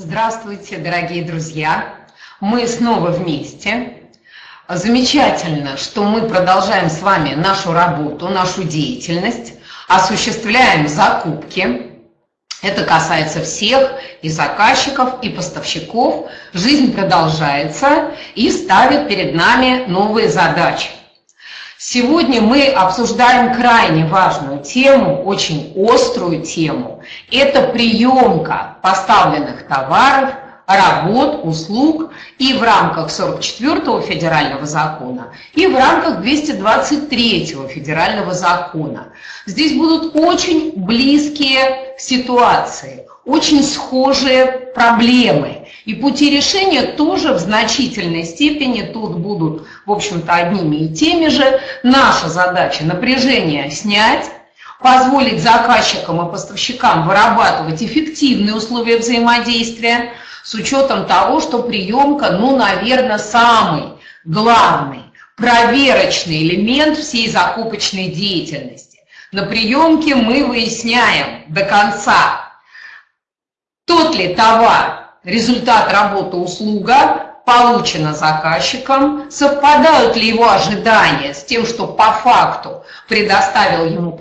Здравствуйте, дорогие друзья! Мы снова вместе. Замечательно, что мы продолжаем с вами нашу работу, нашу деятельность, осуществляем закупки. Это касается всех, и заказчиков, и поставщиков. Жизнь продолжается и ставит перед нами новые задачи. Сегодня мы обсуждаем крайне важную тему, очень острую тему. Это приемка поставленных товаров, работ, услуг и в рамках 44-го федерального закона, и в рамках 223-го федерального закона. Здесь будут очень близкие ситуации, очень схожие проблемы. И пути решения тоже в значительной степени тут будут, в общем-то, одними и теми же. Наша задача напряжение снять, позволить заказчикам и поставщикам вырабатывать эффективные условия взаимодействия с учетом того, что приемка, ну, наверное, самый главный, проверочный элемент всей закупочной деятельности. На приемке мы выясняем до конца, тот ли товар, результат работы услуга, получена заказчиком, совпадают ли его ожидания с тем, что по факту предоставил ему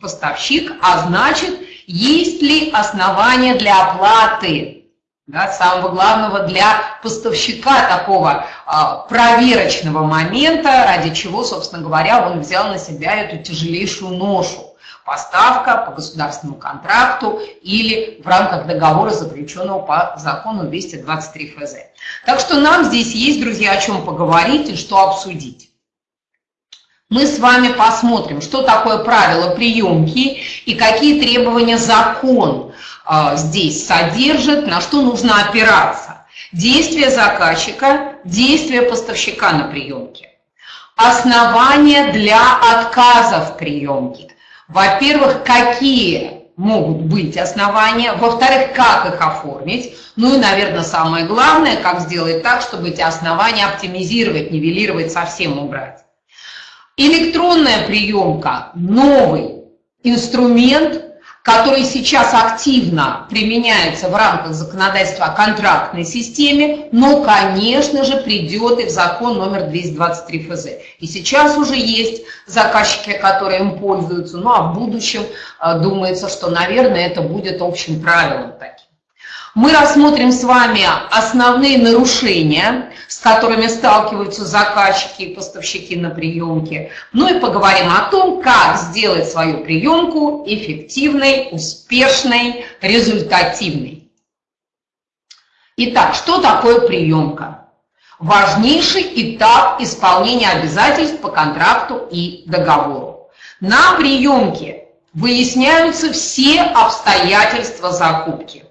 поставщик, а значит, есть ли основания для оплаты, да, самого главного для поставщика такого а, проверочного момента, ради чего, собственно говоря, он взял на себя эту тяжелейшую ношу поставка по государственному контракту или в рамках договора, заключенного по закону 223 ФЗ. Так что нам здесь есть, друзья, о чем поговорить и что обсудить. Мы с вами посмотрим, что такое правило приемки и какие требования закон э, здесь содержит, на что нужно опираться. Действие заказчика, действие поставщика на приемке. Основания для отказа в приемке. Во-первых, какие могут быть основания, во-вторых, как их оформить, ну и, наверное, самое главное, как сделать так, чтобы эти основания оптимизировать, нивелировать, совсем убрать. Электронная приемка – новый инструмент, который сейчас активно применяется в рамках законодательства о контрактной системе, но, конечно же, придет и в закон номер 223 ФЗ. И сейчас уже есть заказчики, которые им пользуются, ну а в будущем э, думается, что, наверное, это будет общим правилом таким. Мы рассмотрим с вами основные нарушения, с которыми сталкиваются заказчики и поставщики на приемке. Ну и поговорим о том, как сделать свою приемку эффективной, успешной, результативной. Итак, что такое приемка? Важнейший этап исполнения обязательств по контракту и договору. На приемке выясняются все обстоятельства закупки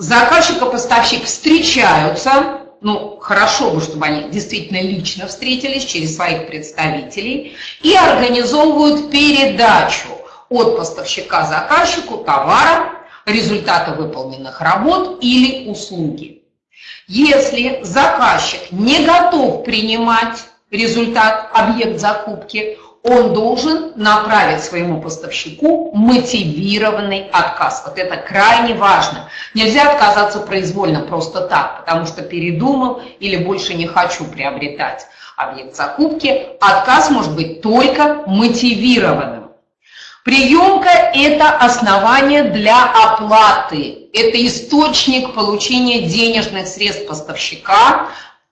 заказчик и поставщик встречаются, ну, хорошо бы, чтобы они действительно лично встретились через своих представителей и организовывают передачу от поставщика заказчику товара, результата выполненных работ или услуги. Если заказчик не готов принимать результат, объект закупки, он должен направить своему поставщику мотивированный отказ. Вот это крайне важно. Нельзя отказаться произвольно просто так, потому что передумал или больше не хочу приобретать объект закупки. Отказ может быть только мотивированным. Приемка – это основание для оплаты, это источник получения денежных средств поставщика,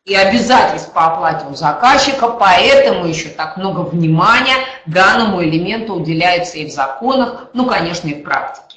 и обязательств по оплате у заказчика, поэтому еще так много внимания данному элементу уделяется и в законах, ну, конечно, и в практике.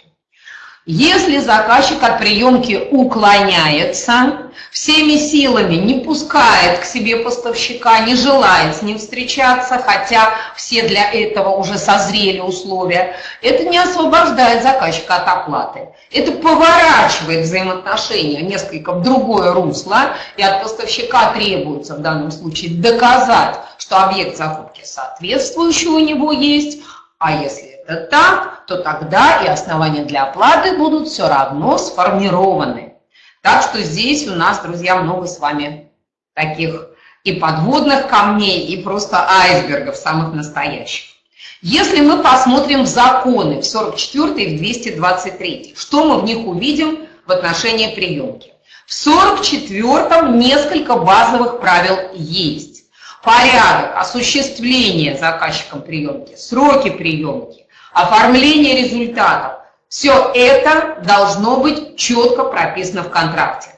Если заказчик от приемки уклоняется, всеми силами не пускает к себе поставщика, не желает с ним встречаться, хотя все для этого уже созрели условия, это не освобождает заказчика от оплаты. Это поворачивает взаимоотношения несколько в другое русло, и от поставщика требуется в данном случае доказать, что объект закупки соответствующий у него есть, а если это так, то тогда и основания для оплаты будут все равно сформированы. Так что здесь у нас, друзья, много с вами таких и подводных камней, и просто айсбергов самых настоящих. Если мы посмотрим в законы, в 44 и в 223, что мы в них увидим в отношении приемки. В 44-м несколько базовых правил есть. Порядок осуществления заказчиком приемки, сроки приемки, оформление результатов. Все это должно быть четко прописано в контракте.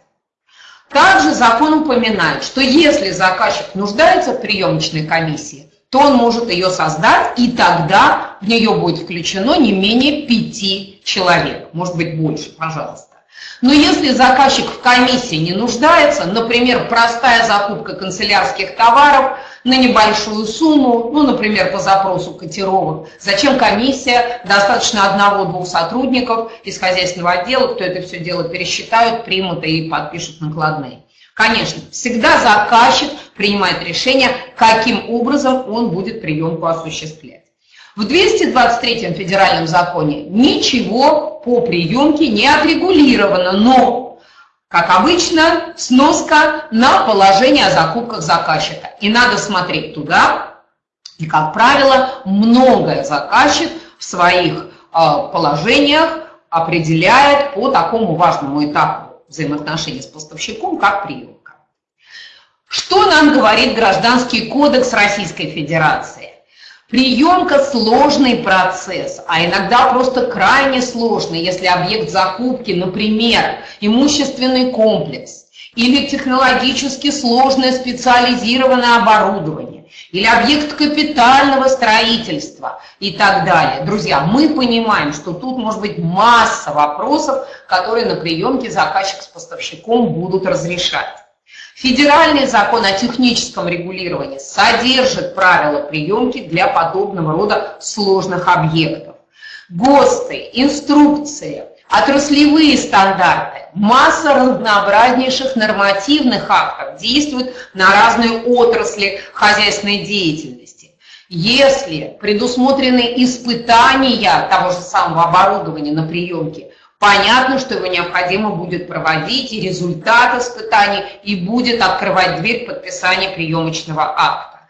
Также закон упоминает, что если заказчик нуждается в приемочной комиссии, то он может ее создать, и тогда в нее будет включено не менее пяти человек, может быть больше, пожалуйста. Но если заказчик в комиссии не нуждается, например, простая закупка канцелярских товаров на небольшую сумму, ну, например, по запросу котировок, зачем комиссия? Достаточно одного-двух сотрудников из хозяйственного отдела, кто это все дело пересчитают, примут и подпишут накладные. Конечно, всегда заказчик принимает решение, каким образом он будет приемку осуществлять. В 223 федеральном законе ничего по приемке не отрегулировано, но, как обычно, сноска на положение о закупках заказчика. И надо смотреть туда, и, как правило, многое заказчик в своих а, положениях определяет по такому важному этапу взаимоотношений с поставщиком, как приемка. Что нам говорит Гражданский кодекс Российской Федерации? Приемка – сложный процесс, а иногда просто крайне сложный, если объект закупки, например, имущественный комплекс или технологически сложное специализированное оборудование, или объект капитального строительства и так далее. Друзья, мы понимаем, что тут может быть масса вопросов, которые на приемке заказчик с поставщиком будут разрешать. Федеральный закон о техническом регулировании содержит правила приемки для подобного рода сложных объектов. ГОСТы, инструкции, отраслевые стандарты, масса разнообразнейших нормативных актов действуют на разные отрасли хозяйственной деятельности. Если предусмотрены испытания того же самого оборудования на приемке – Понятно, что его необходимо будет проводить, и результат испытаний, и будет открывать дверь подписания приемочного акта.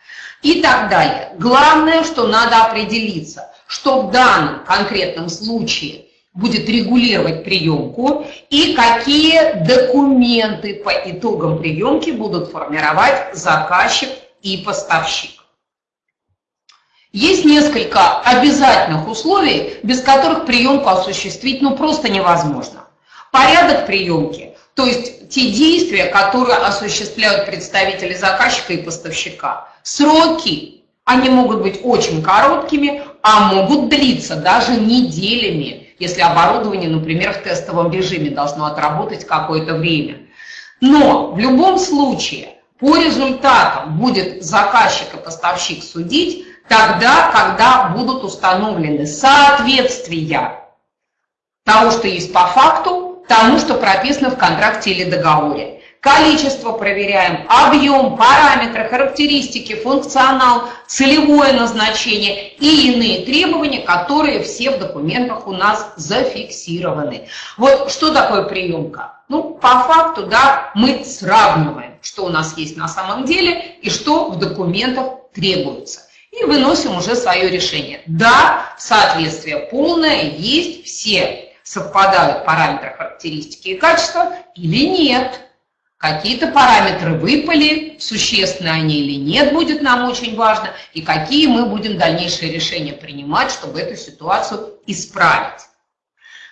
И так далее. Главное, что надо определиться, что в данном конкретном случае будет регулировать приемку и какие документы по итогам приемки будут формировать заказчик и поставщик. Есть несколько обязательных условий, без которых приемку осуществить ну просто невозможно. Порядок приемки, то есть те действия, которые осуществляют представители заказчика и поставщика. Сроки, они могут быть очень короткими, а могут длиться даже неделями, если оборудование, например, в тестовом режиме должно отработать какое-то время. Но в любом случае по результатам будет заказчик и поставщик судить, тогда, когда будут установлены соответствия того, что есть по факту, тому, что прописано в контракте или договоре. Количество проверяем, объем, параметры, характеристики, функционал, целевое назначение и иные требования, которые все в документах у нас зафиксированы. Вот что такое приемка? Ну, по факту, да, мы сравниваем, что у нас есть на самом деле и что в документах требуется и выносим уже свое решение. Да, соответствие полное, есть, все совпадают параметры характеристики и качества или нет. Какие-то параметры выпали, существенны они или нет, будет нам очень важно, и какие мы будем дальнейшие решения принимать, чтобы эту ситуацию исправить.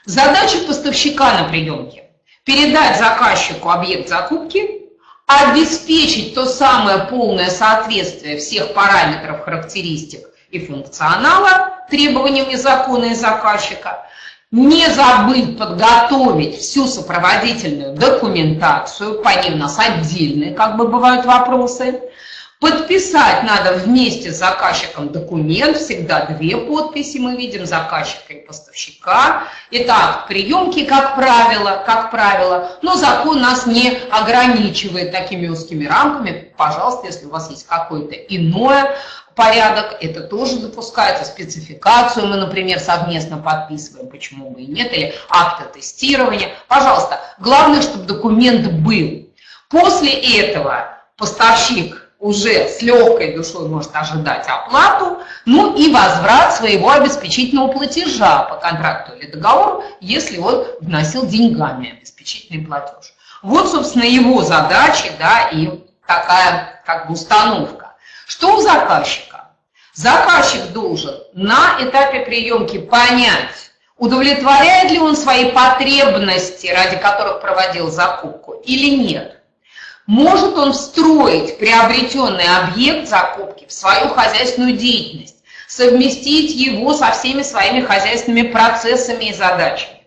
Задача поставщика на приемке – передать заказчику объект закупки обеспечить то самое полное соответствие всех параметров, характеристик и функционала требованиям и закона и заказчика, не забыть подготовить всю сопроводительную документацию, по ним у нас отдельные как бы бывают вопросы, Подписать надо вместе с заказчиком документ, всегда две подписи мы видим, заказчика и поставщика. Итак, приемки, как правило, как правило, но закон нас не ограничивает такими узкими рамками. Пожалуйста, если у вас есть какой-то иной порядок, это тоже допускается. Спецификацию мы, например, совместно подписываем, почему бы и нет, или акты тестирования. Пожалуйста, главное, чтобы документ был. После этого поставщик уже с легкой душой может ожидать оплату, ну и возврат своего обеспечительного платежа по контракту или договору, если он вносил деньгами обеспечительный платеж. Вот, собственно, его задачи, да, и такая как бы установка. Что у заказчика? Заказчик должен на этапе приемки понять, удовлетворяет ли он свои потребности, ради которых проводил закупку, или нет. Может он встроить приобретенный объект закупки в свою хозяйственную деятельность, совместить его со всеми своими хозяйственными процессами и задачами.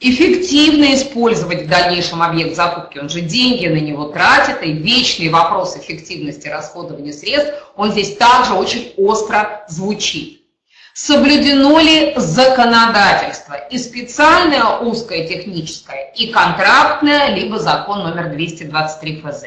Эффективно использовать в дальнейшем объект закупки, он же деньги на него тратит, и вечный вопрос эффективности расходования средств, он здесь также очень остро звучит соблюдено ли законодательство, и специальное узкое техническое, и контрактное, либо закон номер 223 ФЗ.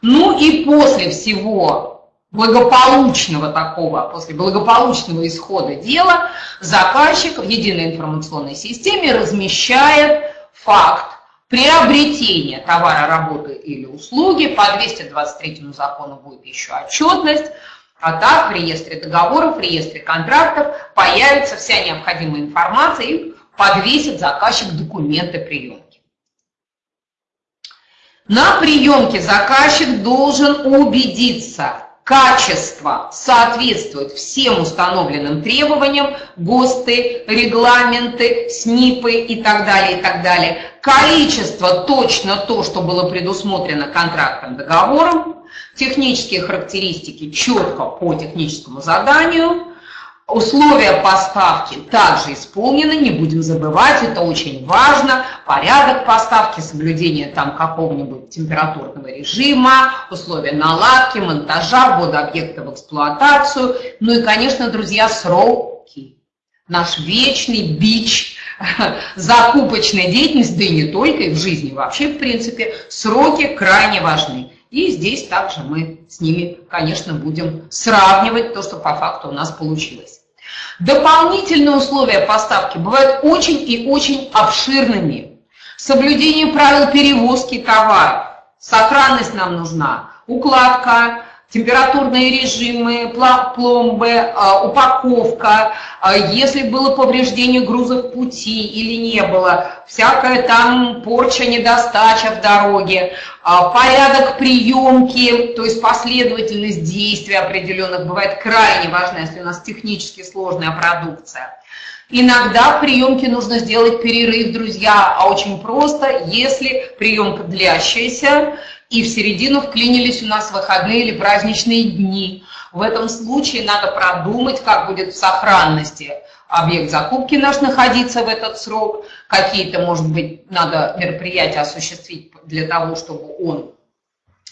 Ну и после всего благополучного такого, после благополучного исхода дела, заказчик в единой информационной системе размещает факт приобретения товара, работы или услуги. По 223 закону будет еще отчетность. А так в реестре договоров, в реестре контрактов появится вся необходимая информация и подвесит заказчик документы приемки. На приемке заказчик должен убедиться, качество соответствует всем установленным требованиям, ГОСТы, регламенты, СНИПы и так далее, и так далее. Количество точно то, что было предусмотрено контрактом, договором, технические характеристики четко по техническому заданию, условия поставки также исполнены, не будем забывать, это очень важно, порядок поставки, соблюдение там какого-нибудь температурного режима, условия наладки, монтажа, ввода объекта в эксплуатацию, ну и, конечно, друзья, сроки. Наш вечный бич закупочной деятельности, да и не только, и в жизни вообще, в принципе, сроки крайне важны. И здесь также мы с ними, конечно, будем сравнивать то, что по факту у нас получилось. Дополнительные условия поставки бывают очень и очень обширными. Соблюдение правил перевозки товаров. Сохранность нам нужна. Укладка, температурные режимы, пломбы, а, упаковка, а, если было повреждение грузов пути или не было, всякая там порча, недостача в дороге, а, порядок приемки, то есть последовательность действий определенных бывает крайне важна, если у нас технически сложная продукция. Иногда в приемке нужно сделать перерыв, друзья, а очень просто, если приемка длящаяся, и в середину вклинились у нас выходные или праздничные дни. В этом случае надо продумать, как будет в сохранности объект закупки наш находиться в этот срок, какие-то, может быть, надо мероприятия осуществить для того, чтобы он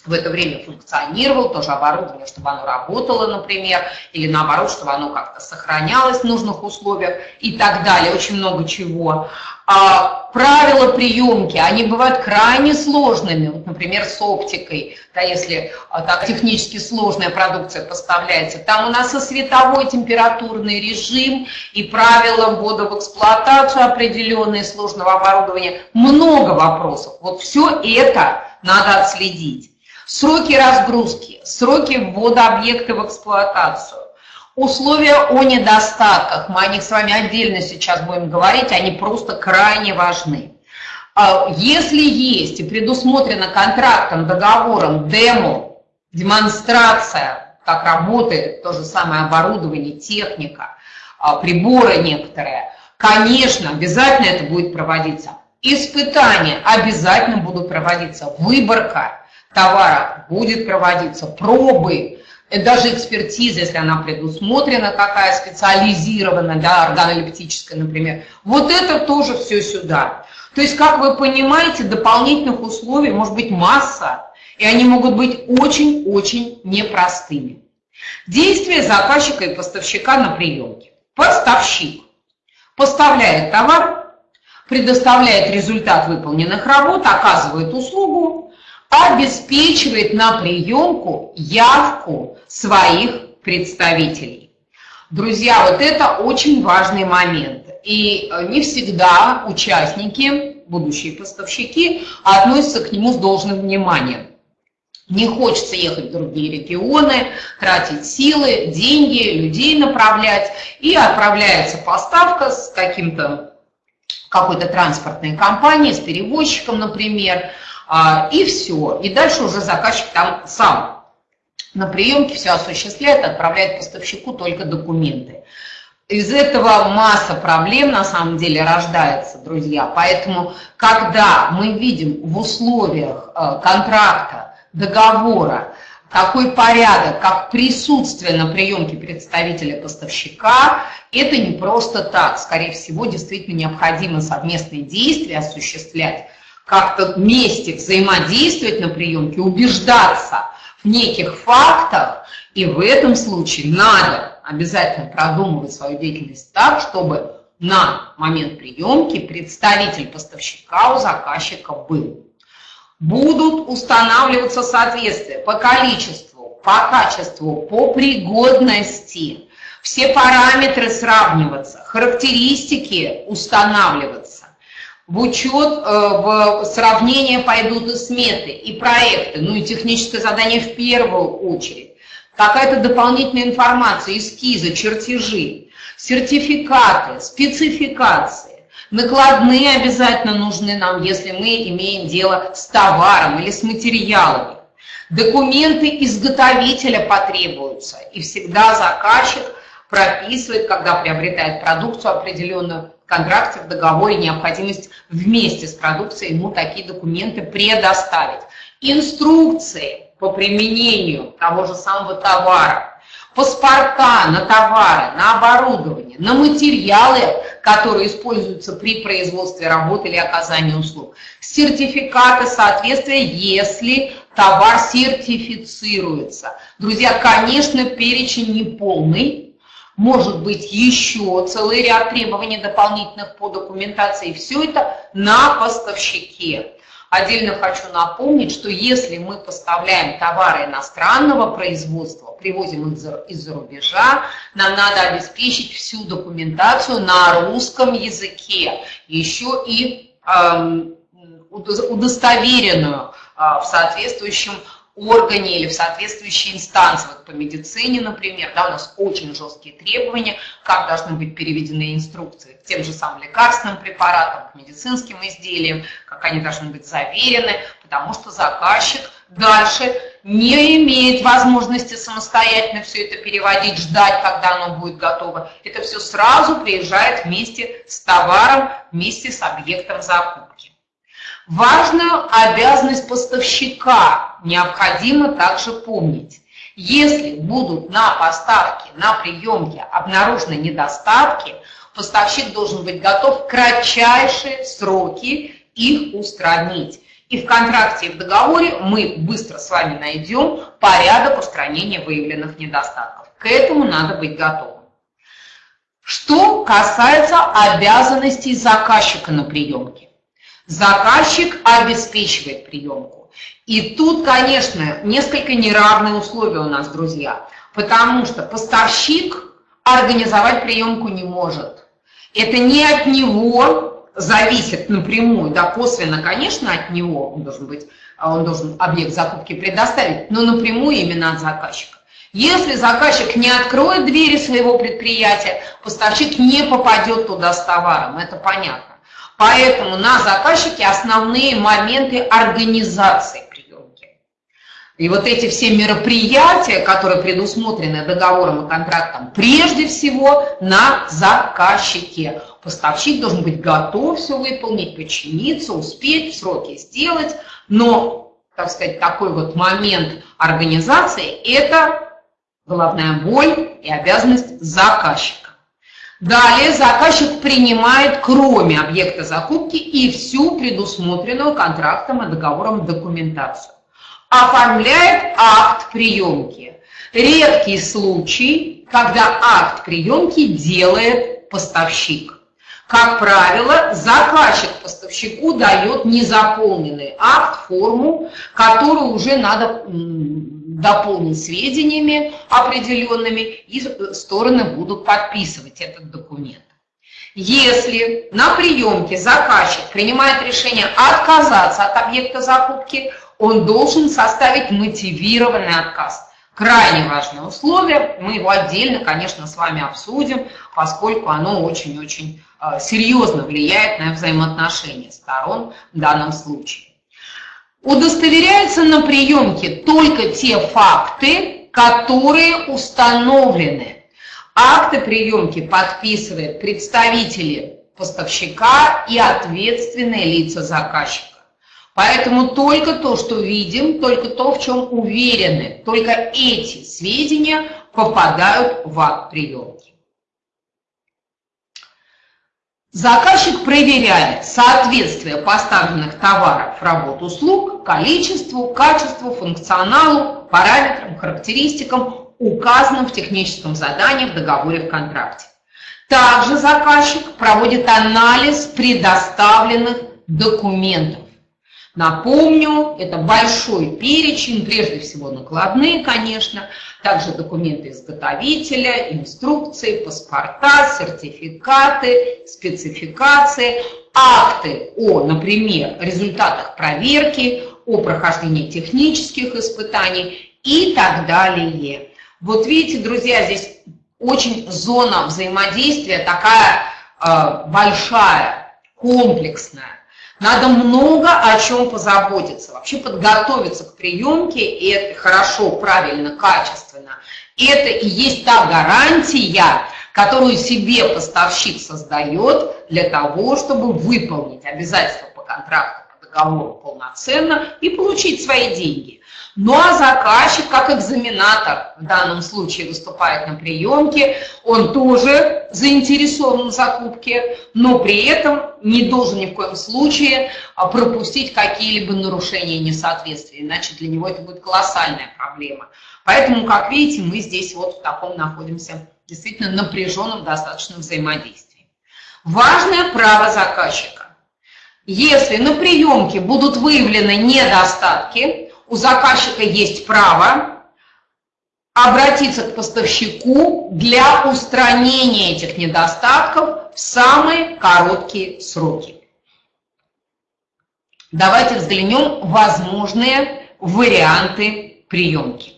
в это время функционировал, тоже оборудование, чтобы оно работало, например, или наоборот, чтобы оно как-то сохранялось в нужных условиях и так далее, очень много чего. А, правила приемки, они бывают крайне сложными, вот, например, с оптикой, да, если а, так технически сложная продукция поставляется, там у нас и световой температурный режим, и правила ввода в эксплуатацию определенные сложного оборудования, много вопросов. Вот все это надо отследить сроки разгрузки, сроки ввода объекта в эксплуатацию, условия о недостатках, мы о них с вами отдельно сейчас будем говорить, они просто крайне важны. А, если есть и предусмотрено контрактом, договором, демо, демонстрация, как работает то же самое оборудование, техника, а, приборы некоторые, конечно, обязательно это будет проводиться. Испытания обязательно будут проводиться, выборка – товара будет проводиться, пробы, э, даже экспертиза, если она предусмотрена, какая специализированная, да, органолептическая, например. Вот это тоже все сюда. То есть, как вы понимаете, дополнительных условий может быть масса, и они могут быть очень-очень непростыми. Действия заказчика и поставщика на приемке. Поставщик поставляет товар, предоставляет результат выполненных работ, оказывает услугу, обеспечивает на приемку явку своих представителей. Друзья, вот это очень важный момент. И э, не всегда участники, будущие поставщики, относятся к нему с должным вниманием. не хочется ехать в другие регионы, тратить силы, деньги, людей направлять, и отправляется поставка с каким-то какой-то транспортной компанией, с перевозчиком, например, и все. И дальше уже заказчик там сам на приемке все осуществляет, отправляет поставщику только документы. Из этого масса проблем на самом деле рождается, друзья. Поэтому, когда мы видим в условиях э, контракта, договора, такой порядок, как присутствие на приемке представителя поставщика, это не просто так. Скорее всего, действительно необходимо совместные действия осуществлять, как-то вместе взаимодействовать на приемке, убеждаться в неких фактах, и в этом случае надо обязательно продумывать свою деятельность так, чтобы на момент приемки представитель поставщика у заказчика был будут устанавливаться соответствия по количеству, по качеству, по пригодности. Все параметры сравниваться, характеристики устанавливаться. В учет, э, в сравнение пойдут и сметы, и проекты, ну и техническое задание в первую очередь. Какая-то дополнительная информация, эскизы, чертежи, сертификаты, спецификации Накладные обязательно нужны нам, если мы имеем дело с товаром или с материалами. Документы изготовителя потребуются, и всегда заказчик прописывает, когда приобретает продукцию определенную, контракте, в договоре необходимость вместе с продукцией ему такие документы предоставить. Инструкции по применению того же самого товара, паспорта на товары, на оборудование, на материалы, которые используются при производстве работы или оказании услуг, сертификаты соответствия, если товар сертифицируется. Друзья, конечно, перечень не полный, может быть еще целый ряд требований дополнительных по документации. Все это на поставщике. Отдельно хочу напомнить, что если мы поставляем товары иностранного производства, привозим их из-за рубежа, нам надо обеспечить всю документацию на русском языке, еще и эм, удостоверенную э, в соответствующем органе или в соответствующей инстанции, вот по медицине, например, да, у нас очень жесткие требования, как должны быть переведены инструкции к тем же самым лекарственным препаратам, к медицинским изделиям, как они должны быть заверены, потому что заказчик дальше не имеет возможности самостоятельно все это переводить, ждать, когда оно будет готово. Это все сразу приезжает вместе с товаром, вместе с объектом закупки. Важную обязанность поставщика необходимо также помнить. Если будут на поставке, на приемке обнаружены недостатки, поставщик должен быть готов в кратчайшие сроки их устранить. И в контракте и в договоре мы быстро с вами найдем порядок устранения выявленных недостатков. К этому надо быть готовым. Что касается обязанностей заказчика на приемке. Заказчик обеспечивает приемку. И тут, конечно, несколько неравные условия у нас, друзья, потому что поставщик организовать приемку не может. Это не от него зависит напрямую, да, косвенно, конечно, от него он должен быть, он должен объект закупки предоставить, но напрямую именно от заказчика. Если заказчик не откроет двери своего предприятия, поставщик не попадет туда с товаром, это понятно. Поэтому на заказчике основные моменты организации приемки. И вот эти все мероприятия, которые предусмотрены договором и контрактом, прежде всего на заказчике. Поставщик должен быть готов все выполнить, подчиниться, успеть, сроки сделать, но, так сказать, такой вот момент организации – это головная боль и обязанность заказчика. Далее заказчик принимает, кроме объекта закупки, и всю предусмотренную контрактом и договором документацию. Оформляет акт приемки. Редкий случай, когда акт приемки делает поставщик. Как правило, заказчик поставщику дает незаполненный акт, форму, которую уже надо дополнить сведениями определенными, и стороны будут подписывать этот документ. Если на приемке заказчик принимает решение отказаться от объекта закупки, он должен составить мотивированный отказ. Крайне важное условие, мы его отдельно, конечно, с вами обсудим, поскольку оно очень-очень э, серьезно влияет на взаимоотношения сторон в данном случае. Удостоверяются на приемке только те факты, которые установлены. Акты приемки подписывают представители поставщика и ответственные лица заказчика. Поэтому только то, что видим, только то, в чем уверены, только эти сведения попадают в акт приемки. Заказчик проверяет соответствие поставленных товаров, работ, услуг количеству, качеству, функционалу, параметрам, характеристикам, указанным в техническом задании в договоре в контракте. Также заказчик проводит анализ предоставленных документов. Напомню, это большой перечень, прежде всего накладные, конечно, также документы изготовителя, инструкции, паспорта, сертификаты, спецификации, акты о, например, результатах проверки, о прохождении технических испытаний и так далее. Вот видите, друзья, здесь очень зона взаимодействия такая э, большая, комплексная. Надо много о чем позаботиться, вообще подготовиться к приемке, и это хорошо, правильно, качественно. Это и есть та гарантия, которую себе поставщик создает для того, чтобы выполнить обязательства по контракту, по договору полноценно и получить свои деньги. Ну а заказчик, как экзаменатор в данном случае выступает на приемке, он тоже заинтересован в закупке, но при этом не должен ни в коем случае а, пропустить какие-либо нарушения и несоответствия, иначе для него это будет колоссальная проблема. Поэтому, как видите, мы здесь вот в таком находимся действительно напряженном достаточно взаимодействии. Важное право заказчика. Если на приемке будут выявлены недостатки, у заказчика есть право обратиться к поставщику для устранения этих недостатков в самые короткие сроки. Давайте взглянем возможные варианты приемки.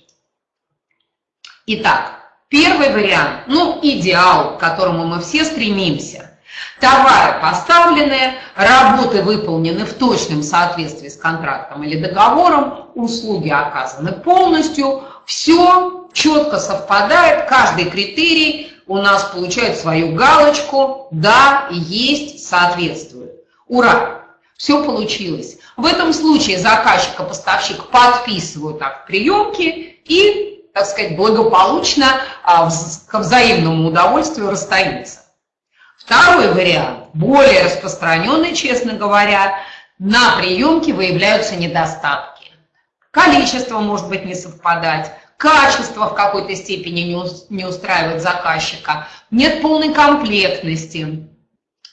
Итак, первый вариант, ну идеал, к которому мы все стремимся – Товары поставлены, работы выполнены в точном соответствии с контрактом или договором, услуги оказаны полностью, все четко совпадает, каждый критерий у нас получает свою галочку, да, есть, соответствует. Ура! Все получилось. В этом случае заказчик и поставщик подписывают акт приемки и, так сказать, благополучно а, к взаимному удовольствию расстаются. Второй вариант, более распространенный, честно говоря, на приемке выявляются недостатки. Количество может быть не совпадать, качество в какой-то степени не устраивает заказчика, нет полной комплектности,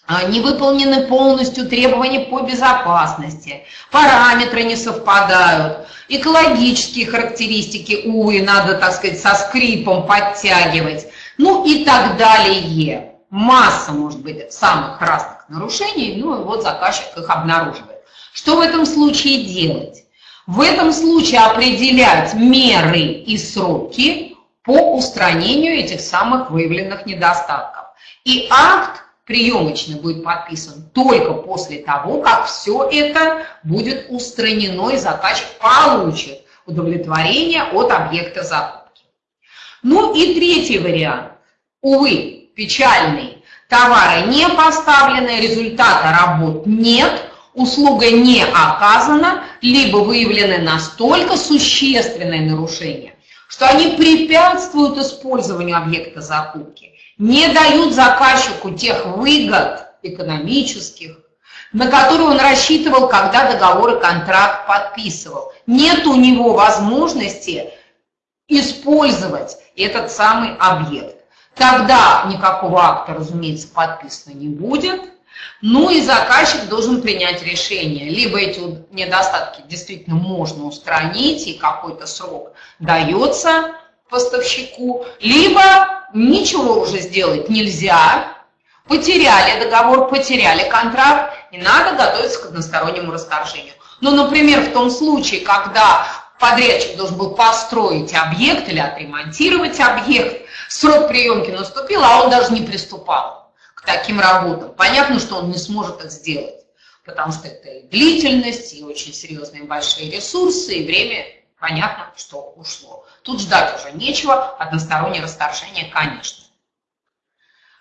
а, не выполнены полностью требования по безопасности, параметры не совпадают, экологические характеристики, увы, надо, так сказать, со скрипом подтягивать, ну и так далее масса, может быть, самых разных нарушений, ну и вот заказчик их обнаруживает. Что в этом случае делать? В этом случае определять меры и сроки по устранению этих самых выявленных недостатков. И акт приемочный будет подписан только после того, как все это будет устранено и заказчик получит удовлетворение от объекта закупки. Ну и третий вариант. Увы, печальный. Товары не поставлены, результата работ нет, услуга не оказана, либо выявлены настолько существенные нарушения, что они препятствуют использованию объекта закупки, не дают заказчику тех выгод экономических, на которые он рассчитывал, когда договор и контракт подписывал. Нет у него возможности использовать этот самый объект. Тогда никакого акта, разумеется, подписано не будет. Ну и заказчик должен принять решение. Либо эти недостатки действительно можно устранить, и какой-то срок дается поставщику, либо ничего уже сделать нельзя, потеряли договор, потеряли контракт, и надо готовиться к одностороннему расторжению. Ну, например, в том случае, когда подрядчик должен был построить объект или отремонтировать объект, срок приемки наступил, а он даже не приступал к таким работам. Понятно, что он не сможет это сделать, потому что это и длительность, и очень серьезные большие ресурсы, и время, понятно, что ушло. Тут ждать уже нечего, одностороннее расторжение, конечно.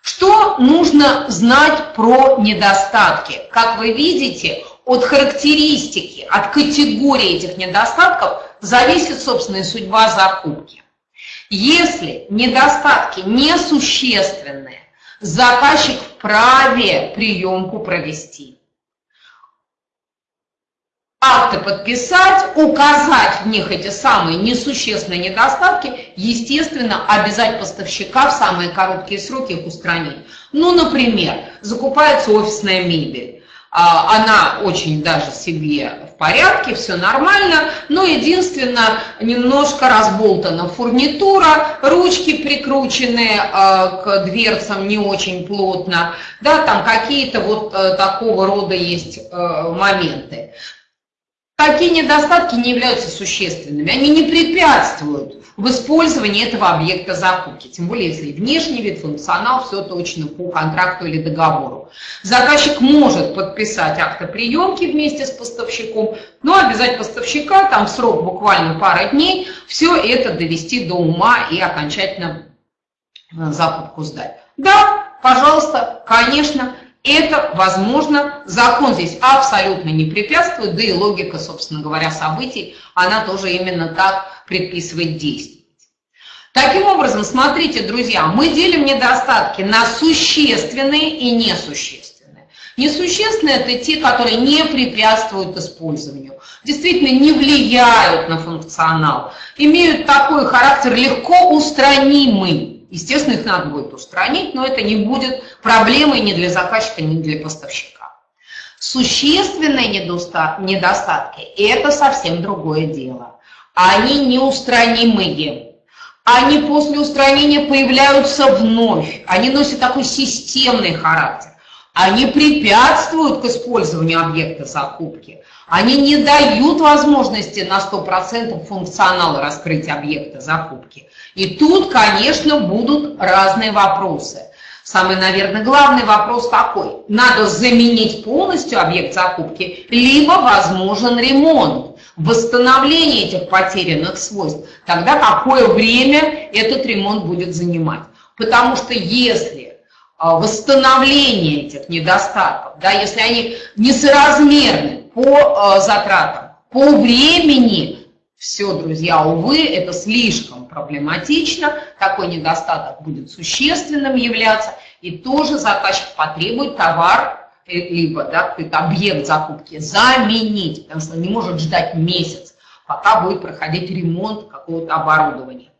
Что нужно знать про недостатки? Как вы видите, от характеристики, от категории этих недостатков зависит, собственно, судьба закупки. Если недостатки несущественные, заказчик вправе приемку провести акты подписать, указать в них эти самые несущественные недостатки, естественно, обязать поставщика в самые короткие сроки их устранить. Ну, например, закупается офисная мебель. А, она очень даже себе порядке, все нормально, но единственное, немножко разболтана фурнитура, ручки прикручены а, к дверцам не очень плотно, да, там какие-то вот э, такого рода есть э, моменты. Такие недостатки не являются существенными, они не препятствуют в использовании этого объекта закупки, тем более если внешний вид, функционал, все точно по контракту или договору. Заказчик может подписать автоприемки вместе с поставщиком, но обязать поставщика там срок буквально пара дней все это довести до ума и окончательно э, закупку сдать. Да, пожалуйста, конечно, это возможно, закон здесь абсолютно не препятствует, да и логика, собственно говоря, событий, она тоже именно так предписывает действовать. Таким образом, смотрите, друзья, мы делим недостатки на существенные и несущественные. Несущественные – это те, которые не препятствуют использованию, действительно не влияют на функционал, имеют такой характер легко устранимый. Естественно, их надо будет устранить, но это не будет проблемой ни для заказчика, ни для поставщика. Существенные недостатки – это совсем другое дело. Они неустранимые. Они после устранения появляются вновь. Они носят такой системный характер. Они препятствуют к использованию объекта закупки. Они не дают возможности на 100% функционала раскрыть объекта закупки. И тут, конечно, будут разные вопросы. Самый, наверное, главный вопрос такой. Надо заменить полностью объект закупки, либо возможен ремонт, восстановление этих потерянных свойств. Тогда какое время этот ремонт будет занимать? Потому что если а, восстановление этих недостатков, да, если они несоразмерны по а, затратам, по времени, все, друзья, увы, это слишком проблематично, такой недостаток будет существенным являться, и тоже заказчик потребует товар, либо да, объект закупки заменить, потому что он не может ждать месяц, пока будет проходить ремонт какого-то оборудования.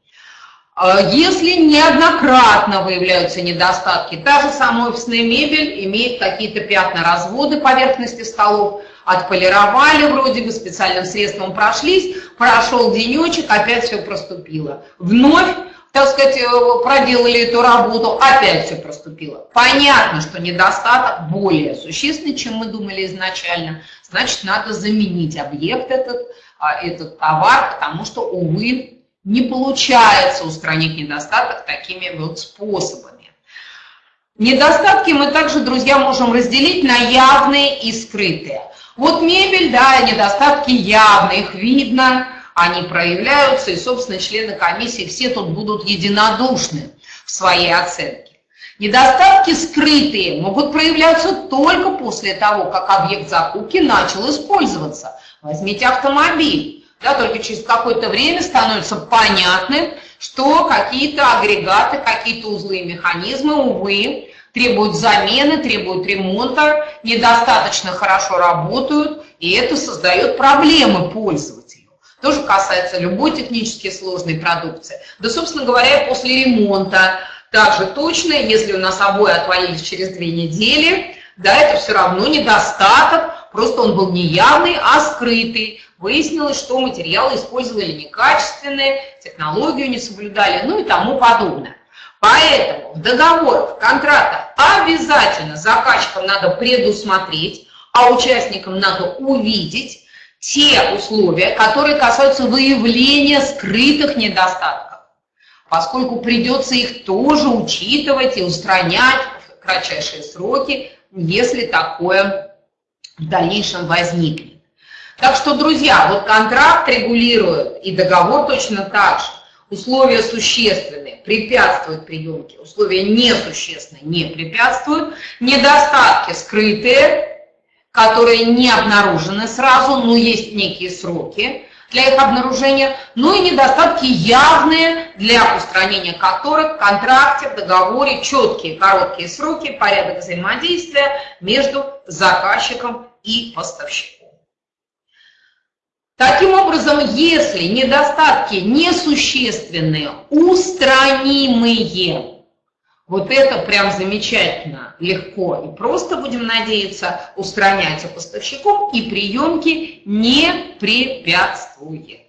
А если неоднократно выявляются недостатки, та же самая офисная мебель имеет какие-то пятна разводы поверхности столов, отполировали вроде бы, специальным средством прошлись, прошел денечек, опять все проступило. Вновь, так сказать, э, проделали эту работу, опять все проступило. Понятно, что недостаток более существенный, чем мы думали изначально, значит, надо заменить объект этот, а, этот товар, потому что, увы, не получается устранить недостаток такими вот способами. Недостатки мы также, друзья, можем разделить на явные и скрытые. Вот мебель, да, недостатки явные, их видно, они проявляются, и, собственно, члены комиссии все тут будут единодушны в своей оценке. Недостатки скрытые могут проявляться только после того, как объект закупки начал использоваться. Возьмите автомобиль. Да, только через какое-то время становится понятным, что какие-то агрегаты, какие-то узлы и механизмы, увы, требуют замены, требуют ремонта, недостаточно хорошо работают, и это создает проблемы пользователю. Тоже касается любой технически сложной продукции. Да, собственно говоря, после ремонта также точно, если у нас обои отвалились через две недели, да, это все равно недостаток, просто он был не явный, а скрытый. Выяснилось, что материалы использовали некачественные, технологию не соблюдали, ну и тому подобное. Поэтому в договорах, в контрактах обязательно заказчикам надо предусмотреть, а участникам надо увидеть те условия, которые касаются выявления скрытых недостатков, поскольку придется их тоже учитывать и устранять в кратчайшие сроки, если такое в дальнейшем возникнет. Так что, друзья, вот контракт регулирует и договор точно так же. Условия существенные, препятствуют приемке, условия несущественные, не препятствуют. Недостатки скрытые, которые не обнаружены сразу, но есть некие сроки для их обнаружения, ну и недостатки явные, для устранения которых в контракте, в договоре четкие короткие сроки, порядок взаимодействия между заказчиком и поставщиком. Таким образом, если недостатки несущественные, устранимые, вот это прям замечательно, легко и просто, будем надеяться, устраняется поставщиком и приемки не препятствует.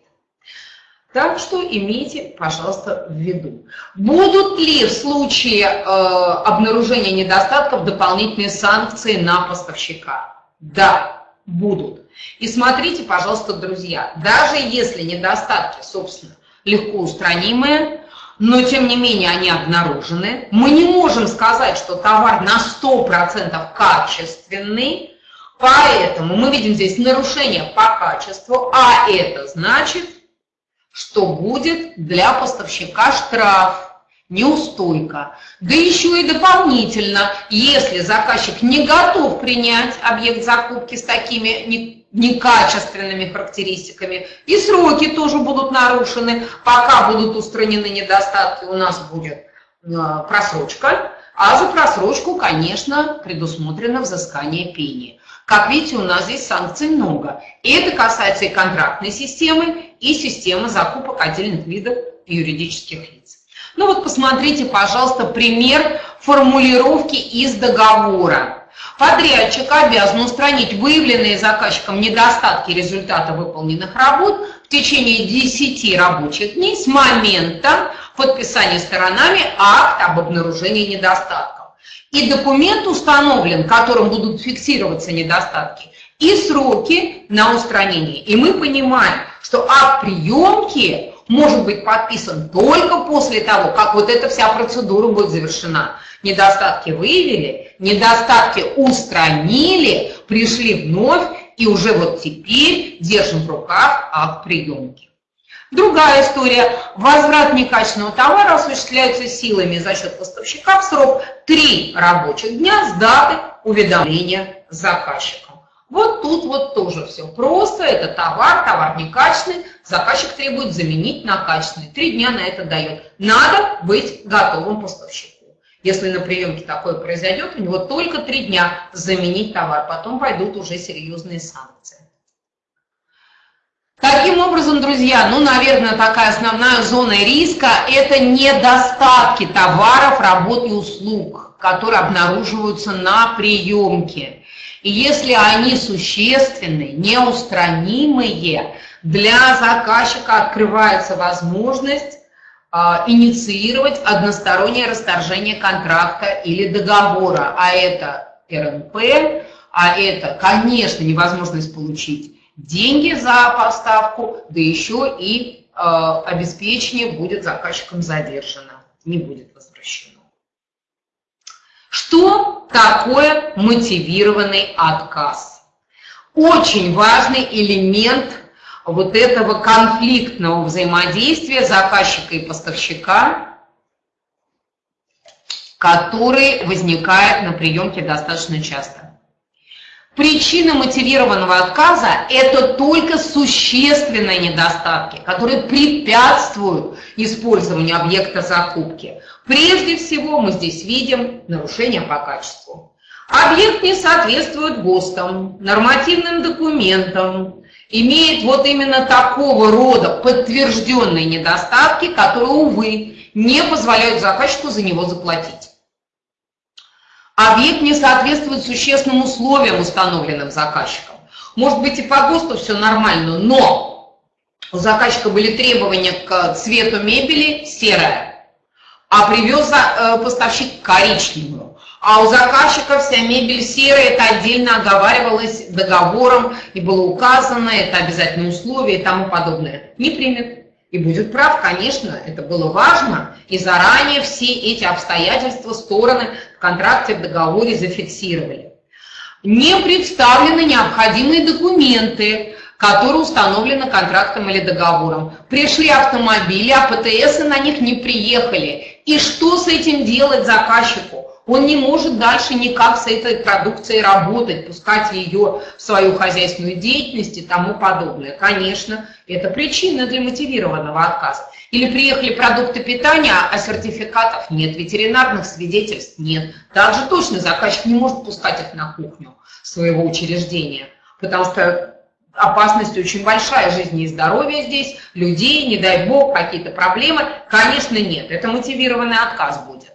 Так что имейте, пожалуйста, в виду. Будут ли в случае э, обнаружения недостатков дополнительные санкции на поставщика? Да, будут. И смотрите, пожалуйста, друзья, даже если недостатки, собственно, легко устранимые, но тем не менее они обнаружены, мы не можем сказать, что товар на 100% качественный, поэтому мы видим здесь нарушение по качеству, а это значит, что будет для поставщика штраф неустойка. Да еще и дополнительно, если заказчик не готов принять объект закупки с такими некачественными характеристиками, и сроки тоже будут нарушены, пока будут устранены недостатки, у нас будет э, просрочка, а за просрочку, конечно, предусмотрено взыскание пени. Как видите, у нас здесь санкций много. И это касается и контрактной системы, и системы закупок отдельных видов юридических лиц. Ну вот посмотрите, пожалуйста, пример формулировки из договора. Подрядчик обязан устранить выявленные заказчиком недостатки результата выполненных работ в течение 10 рабочих дней с момента подписания сторонами акта об обнаружении недостатков. И документ установлен, которым будут фиксироваться недостатки, и сроки на устранение. И мы понимаем, что акт приемки может быть подписан только после того, как вот эта вся процедура будет завершена. Недостатки выявили, недостатки устранили, пришли вновь, и уже вот теперь держим в руках акт приемки. Другая история. Возврат некачественного товара осуществляется силами за счет поставщика в срок 3 рабочих дня с даты уведомления заказчика. Вот тут вот тоже все просто, это товар, товар некачественный, заказчик требует заменить на качественный. Три дня на это дает. Надо быть готовым поставщику. Если на приемке такое произойдет, у него только три дня заменить товар, потом пойдут уже серьезные санкции. Таким образом, друзья, ну, наверное, такая основная зона риска – это недостатки товаров, работ и услуг, которые обнаруживаются на приемке. И если они существенны, неустранимые, для заказчика открывается возможность а, инициировать одностороннее расторжение контракта или договора, а это РНП, а это, конечно, невозможность получить деньги за поставку, да еще и э, обеспечение будет заказчиком задержано, не будет возвращено. Что такое мотивированный отказ? Очень важный элемент вот этого конфликтного взаимодействия заказчика и поставщика, который возникает на приемке достаточно часто. Причина мотивированного отказа – это только существенные недостатки, которые препятствуют использованию объекта закупки. Прежде всего мы здесь видим нарушение по качеству. Объект не соответствует ГОСТам, нормативным документам, имеет вот именно такого рода подтвержденные недостатки, которые, увы, не позволяют заказчику за него заплатить. Объект не соответствует существенным условиям, установленным заказчиком. Может быть и по ГОСТу все нормально, но у заказчика были требования к цвету мебели серая, а привез э, поставщик коричневую. А у заказчика вся мебель серая, это отдельно оговаривалось договором и было указано, это обязательное условие и тому подобное. Не примет. И будет прав, конечно, это было важно, и заранее все эти обстоятельства стороны в контракте, в договоре зафиксировали. Не представлены необходимые документы, которые установлены контрактом или договором. Пришли автомобили, а ПТС на них не приехали. И что с этим делать заказчику? Он не может дальше никак с этой продукцией работать, пускать ее в свою хозяйственную деятельность и тому подобное. Конечно, это причина для мотивированного отказа. Или приехали продукты питания, а сертификатов нет, ветеринарных свидетельств нет. Также точно заказчик не может пускать их на кухню своего учреждения, потому что опасность очень большая жизни и здоровья здесь, людей, не дай бог, какие-то проблемы. Конечно, нет, это мотивированный отказ будет.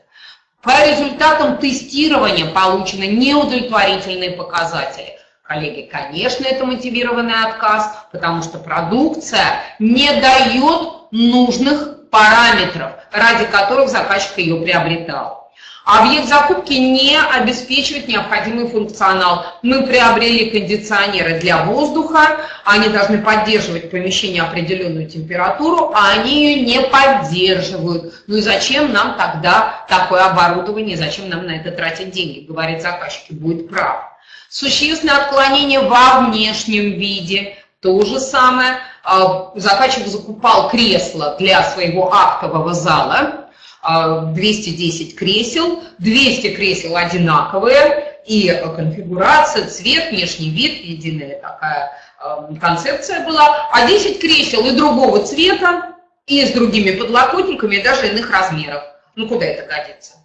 По результатам тестирования получены неудовлетворительные показатели. Коллеги, конечно, это мотивированный отказ, потому что продукция не дает нужных параметров, ради которых заказчик ее приобретал. Объект закупки не обеспечивает необходимый функционал. Мы приобрели кондиционеры для воздуха, они должны поддерживать в помещении определенную температуру, а они ее не поддерживают. Ну и зачем нам тогда такое оборудование, зачем нам на это тратить деньги, говорит заказчик, и будет прав. Существенное отклонение во внешнем виде, то же самое. А, заказчик закупал кресло для своего актового зала, 210 а, кресел, 200 кресел одинаковые, и конфигурация, цвет, внешний вид, единая такая а, концепция была, а 10 кресел и другого цвета, и с другими подлокотниками, и даже иных размеров. Ну, куда это годится?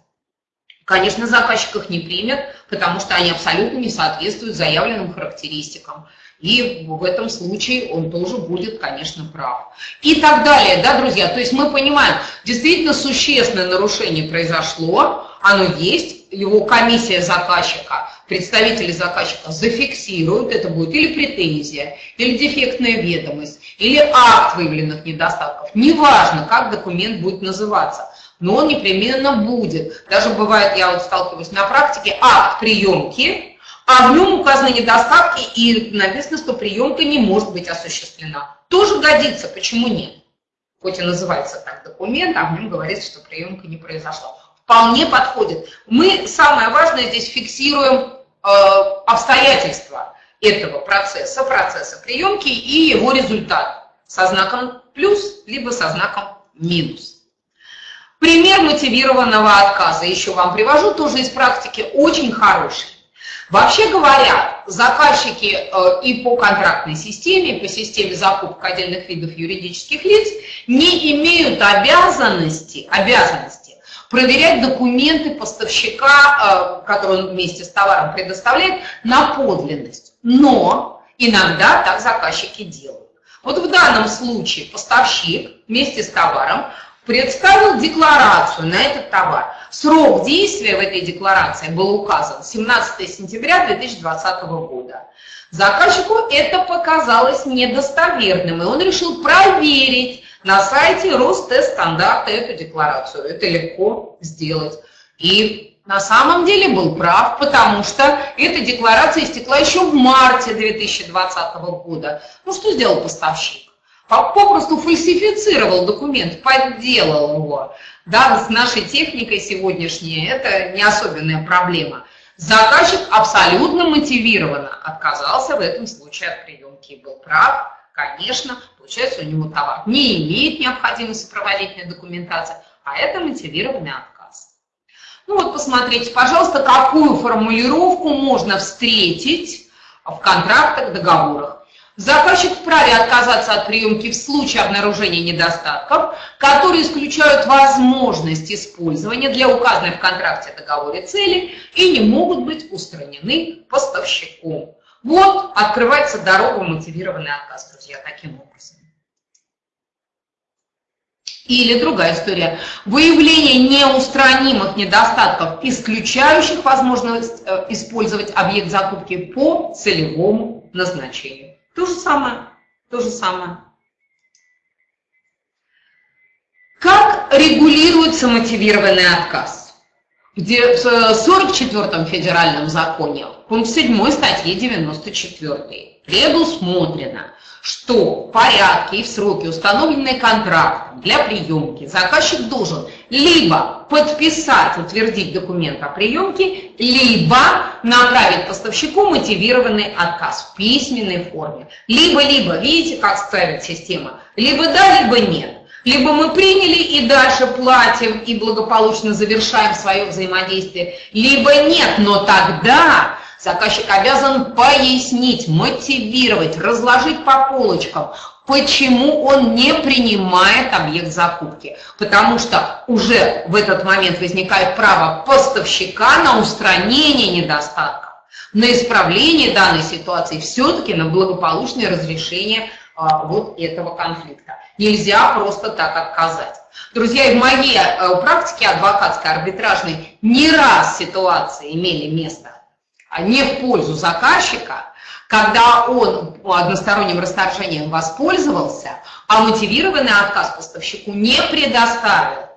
Конечно, заказчик их не примет, потому что они абсолютно не соответствуют заявленным характеристикам. И в этом случае он тоже будет, конечно, прав. И так далее, да, друзья? То есть мы понимаем, действительно существенное нарушение произошло, оно есть, его комиссия заказчика, представители заказчика зафиксируют, это будет или претензия, или дефектная ведомость, или акт выявленных недостатков. Неважно, как документ будет называться, но он непременно будет. Даже бывает, я вот сталкиваюсь на практике, акт приемки, а в нем указаны недостатки и написано, что приемка не может быть осуществлена. Тоже годится, почему нет? Хоть и называется так документ, а в нем говорится, что приемка не произошла. Вполне подходит. Мы, самое важное, здесь фиксируем э, обстоятельства этого процесса, процесса приемки и его результат со знаком плюс, либо со знаком минус. Пример мотивированного отказа еще вам привожу, тоже из практики, очень хороший. Вообще говоря, заказчики э, и по контрактной системе, и по системе закупок отдельных видов юридических лиц не имеют обязанности, обязанности проверять документы поставщика, э, который он вместе с товаром предоставляет, на подлинность. Но иногда так заказчики делают. Вот в данном случае поставщик вместе с товаром представил декларацию на этот товар. Срок действия в этой декларации был указан 17 сентября 2020 года. Заказчику это показалось недостоверным, и он решил проверить на сайте Ростест-стандарта эту декларацию. Это легко сделать. И на самом деле был прав, потому что эта декларация истекла еще в марте 2020 года. Ну что сделал поставщик? Попросту фальсифицировал документ, подделал его. Да, с нашей техникой сегодняшней это не особенная проблема. Заказчик абсолютно мотивированно отказался в этом случае от приемки и был прав, конечно, получается у него товар не имеет необходимой сопроводительной документации, а это мотивированный отказ. Ну вот посмотрите, пожалуйста, какую формулировку можно встретить в контрактах, договорах. Заказчик вправе отказаться от приемки в случае обнаружения недостатков, которые исключают возможность использования для указанной в контракте договоре цели и не могут быть устранены поставщиком. Вот открывается дорога мотивированный отказ, друзья, таким образом. Или другая история. Выявление неустранимых недостатков, исключающих возможность э, использовать объект закупки по целевому назначению. То же самое, то же самое. Как регулируется мотивированный отказ? где в 44-м федеральном законе, пункт 7 статьи 94, предусмотрено, что в порядке и в сроки, установленные контрактом для приемки, заказчик должен либо подписать, утвердить документ о приемке, либо направить поставщику мотивированный отказ в письменной форме. Либо-либо, видите, как ставит система, либо да, либо нет. Либо мы приняли и дальше платим и благополучно завершаем свое взаимодействие, либо нет, но тогда заказчик обязан пояснить, мотивировать, разложить по полочкам, почему он не принимает объект закупки. Потому что уже в этот момент возникает право поставщика на устранение недостатков, на исправление данной ситуации, все-таки на благополучное разрешение а, вот этого конфликта. Нельзя просто так отказать. Друзья, в моей э, практике адвокатской, арбитражной не раз ситуации имели место а не в пользу заказчика, когда он односторонним расторжением воспользовался, а мотивированный отказ поставщику не предоставил.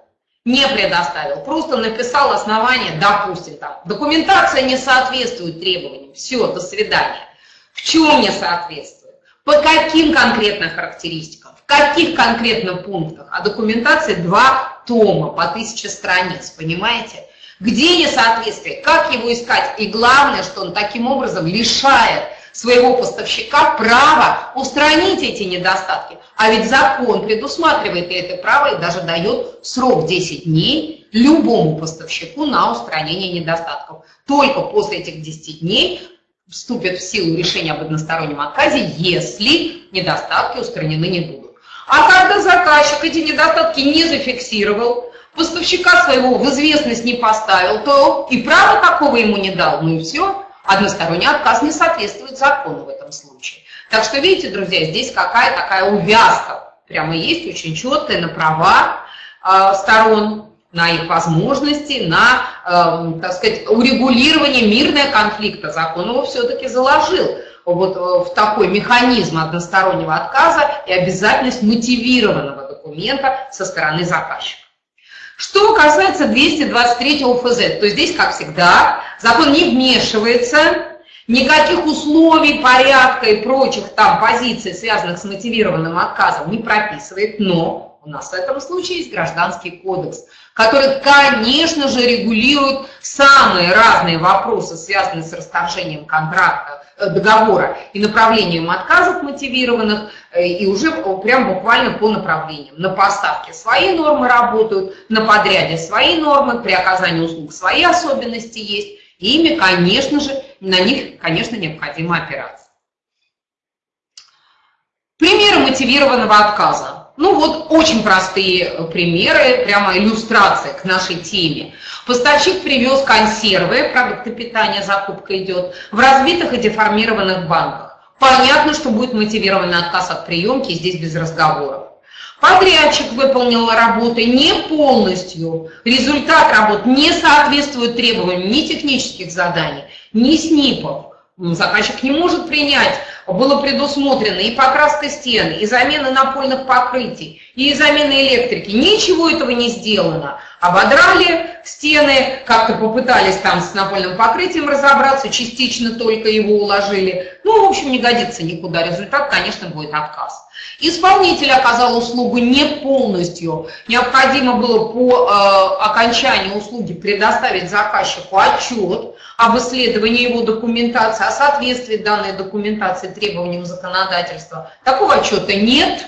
Не предоставил, просто написал основание, допустим, там, документация не соответствует требованиям, все, до свидания. В чем не соответствует? По каким конкретно характеристикам? В каких конкретно пунктах? А документация два тома по тысяче страниц, понимаете? Где несоответствие, как его искать? И главное, что он таким образом лишает своего поставщика права устранить эти недостатки. А ведь закон предусматривает это право и даже дает срок 10 дней любому поставщику на устранение недостатков. Только после этих 10 дней вступит в силу решение об одностороннем отказе, если недостатки устранены не будут. А когда заказчик эти недостатки не зафиксировал, поставщика своего в известность не поставил, то и права такого ему не дал, ну и все, односторонний отказ не соответствует закону в этом случае. Так что, видите, друзья, здесь какая такая увязка прямо есть, очень четкая на права э, сторон, на их возможности, на, э, так сказать, урегулирование мирного конфликта. Закон его все-таки заложил вот э, в такой механизм одностороннего отказа и обязательность мотивированного документа со стороны заказчика. Что касается 223 ФЗ, то здесь, как всегда, закон не вмешивается, никаких условий, порядка и прочих там позиций, связанных с мотивированным отказом, не прописывает, но у нас в этом случае есть гражданский кодекс, который, конечно же, регулирует самые разные вопросы, связанные с расторжением контракта, договора и направлением отказов мотивированных, э, и уже прям буквально по направлениям. На поставке свои нормы работают, на подряде свои нормы, при оказании услуг свои особенности есть, и ими, конечно же, на них, конечно, необходимо опираться. Примеры мотивированного отказа. Ну вот очень простые э, примеры, прямо иллюстрация к нашей теме. Поставщик привез консервы, продукты питания, закупка идет, в разбитых и деформированных банках. Понятно, что будет мотивированный отказ от приемки, здесь без разговоров. Подрядчик выполнил работы не полностью, результат работ не соответствует требованиям ни технических заданий, ни СНИПов. Заказчик не может принять было предусмотрено и покраска стен, и замена напольных покрытий, и замена электрики. Ничего этого не сделано. Ободрали стены, как-то попытались там с напольным покрытием разобраться, частично только его уложили. Ну, в общем, не годится никуда. Результат, конечно, будет отказ. Исполнитель оказал услугу не полностью. Необходимо было по э, окончании услуги предоставить заказчику отчет об исследовании его документации, о соответствии данной документации требованиям законодательства. Такого отчета нет,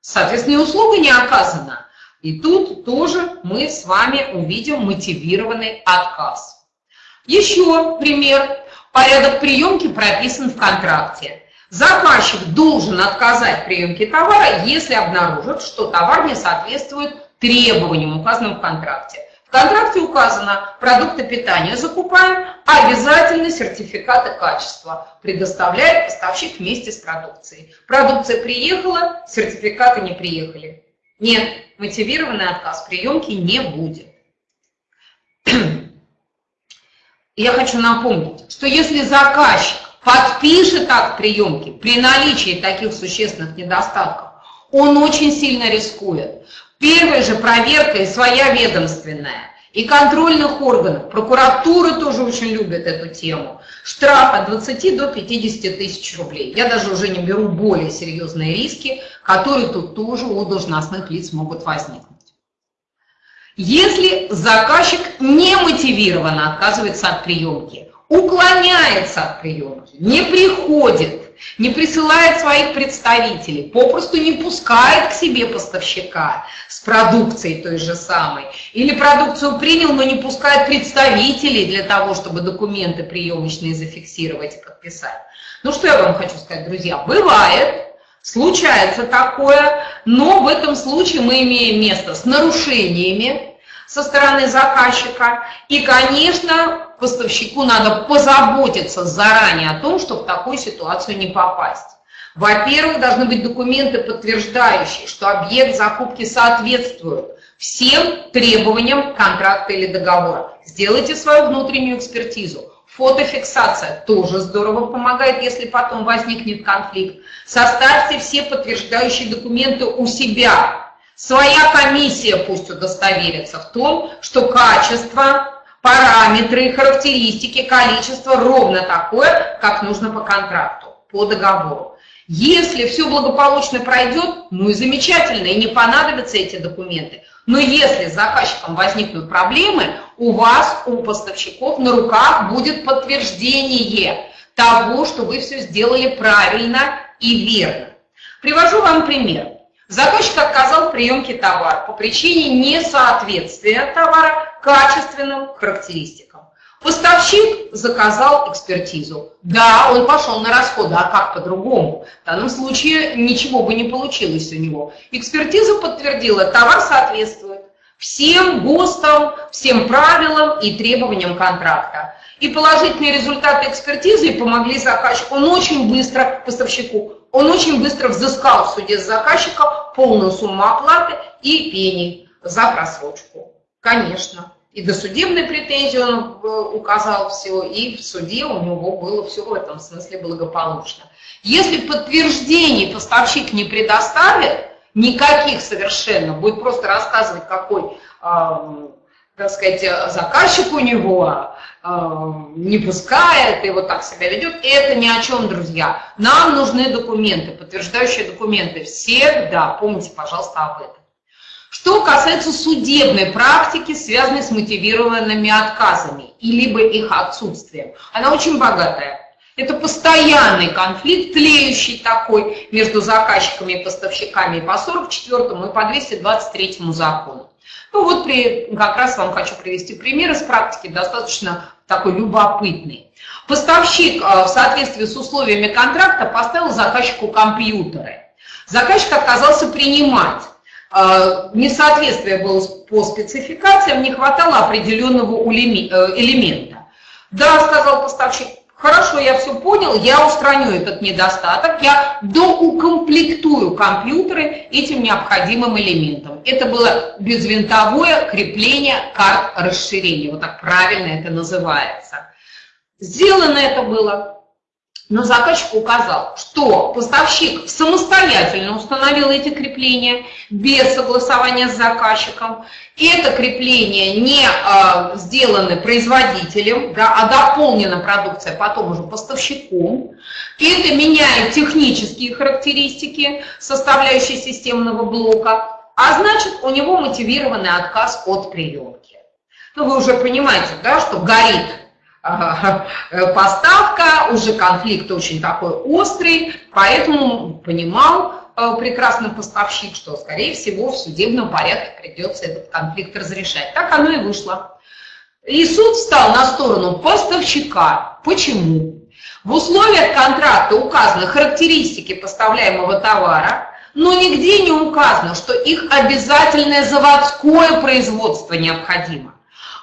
соответственно, и услуга не оказана. И тут тоже мы с вами увидим мотивированный отказ. Еще пример. Порядок приемки прописан в контракте. Заказчик должен отказать в приемке товара, если обнаружит, что товар не соответствует требованиям, указанным в контракте. В контракте указано, продукты питания закупаем, обязательно сертификаты качества предоставляет поставщик вместе с продукцией. Продукция приехала, сертификаты не приехали. Нет, мотивированный отказ приемки не будет. Я хочу напомнить, что если заказчик подпишет акт приемки при наличии таких существенных недостатков, он очень сильно рискует. Первая же проверка и своя ведомственная, и контрольных органов. Прокуратура тоже очень любит эту тему. Штраф от 20 до 50 тысяч рублей. Я даже уже не беру более серьезные риски, которые тут тоже у должностных лиц могут возникнуть. Если заказчик не мотивированно отказывается от приемки, уклоняется от приемки, не приходит, не присылает своих представителей, попросту не пускает к себе поставщика с продукцией той же самой, или продукцию принял, но не пускает представителей для того, чтобы документы приемочные зафиксировать и подписать. Ну что я вам хочу сказать, друзья, бывает, случается такое, но в этом случае мы имеем место с нарушениями со стороны заказчика, и, конечно, поставщику надо позаботиться заранее о том, чтобы в такую ситуацию не попасть. Во-первых, должны быть документы, подтверждающие, что объект закупки соответствует всем требованиям контракта или договора. Сделайте свою внутреннюю экспертизу. Фотофиксация тоже здорово помогает, если потом возникнет конфликт. Составьте все подтверждающие документы у себя. Своя комиссия пусть удостоверится в том, что качество параметры, характеристики, количество ровно такое, как нужно по контракту, по договору. Если все благополучно пройдет, ну и замечательно, и не понадобятся эти документы. Но если с заказчиком возникнут проблемы, у вас, у поставщиков на руках будет подтверждение того, что вы все сделали правильно и верно. Привожу вам пример. Заказчик отказал в приемке товара по причине несоответствия товара качественным характеристикам. Поставщик заказал экспертизу. Да, он пошел на расходы, а как по-другому? В данном случае ничего бы не получилось у него. Экспертиза подтвердила, товар соответствует всем ГОСТам, всем правилам и требованиям контракта. И положительные результаты экспертизы помогли заказчику. Он очень быстро, поставщику, он очень быстро взыскал в суде с заказчика полную сумму оплаты и пений за просрочку. Конечно. И до судебной претензии он э, указал все, и в суде у него было все в этом смысле благополучно. Если подтверждений поставщик не предоставит, никаких совершенно, будет просто рассказывать, какой так сказать, заказчик у него э, не пускает и вот так себя ведет, это ни о чем, друзья. Нам нужны документы, подтверждающие документы. Всегда помните, пожалуйста, об этом. Что касается судебной практики, связанной с мотивированными отказами и либо их отсутствием, она очень богатая. Это постоянный конфликт, тлеющий такой между заказчиками и поставщиками и по 44 и по 223 закону. Ну вот при, как раз вам хочу привести пример из практики, достаточно такой любопытный. Поставщик э, в соответствии с условиями контракта поставил заказчику компьютеры. Заказчик отказался принимать. Э, несоответствие было по спецификациям, не хватало определенного э, элемента. Да, сказал поставщик, Хорошо, я все понял, я устраню этот недостаток, я доукомплектую компьютеры этим необходимым элементом. Это было безвинтовое крепление карт расширения, вот так правильно это называется. Сделано это было но заказчик указал, что поставщик самостоятельно установил эти крепления без согласования с заказчиком. Это крепление не а, сделано производителем, да, а дополнена продукция потом уже поставщиком. Это меняет технические характеристики составляющей системного блока, а значит у него мотивированный отказ от приемки. Ну, вы уже понимаете, да, что горит Э, поставка, уже конфликт очень такой острый, поэтому понимал э, прекрасный поставщик, что, скорее всего, в судебном порядке придется этот конфликт разрешать. Так оно и вышло. И суд встал на сторону поставщика. Почему? В условиях контракта указаны характеристики поставляемого товара, но нигде не указано, что их обязательное заводское производство необходимо.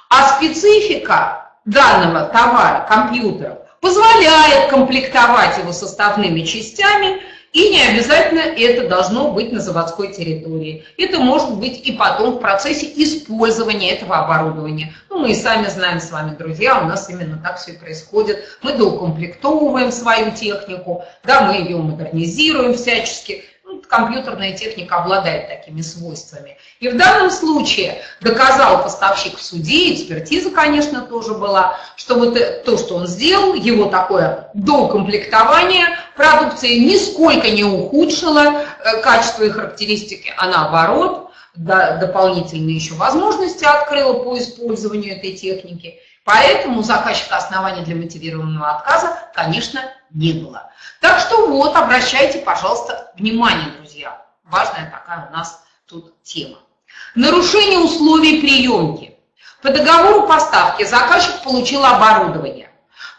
А специфика данного товара, компьютера, позволяет комплектовать его составными частями, и не обязательно это должно быть на заводской территории. Это может быть и потом в процессе использования этого оборудования. Ну, мы и сами знаем с вами, друзья, у нас именно так все и происходит. Мы доукомплектовываем свою технику, да, мы ее модернизируем всячески. Компьютерная техника обладает такими свойствами. И в данном случае доказал поставщик в суде, экспертиза, конечно, тоже была, что вот то, что он сделал, его такое докомплектование продукции нисколько не ухудшило э, качество и характеристики, а наоборот, дополнительные еще возможности открыла по использованию этой техники. Поэтому заказчика оснований для мотивированного отказа, конечно, не было. Так что вот, обращайте, пожалуйста, внимание, друзья. Важная такая у нас тут тема. Нарушение условий приемки. По договору поставки заказчик получил оборудование.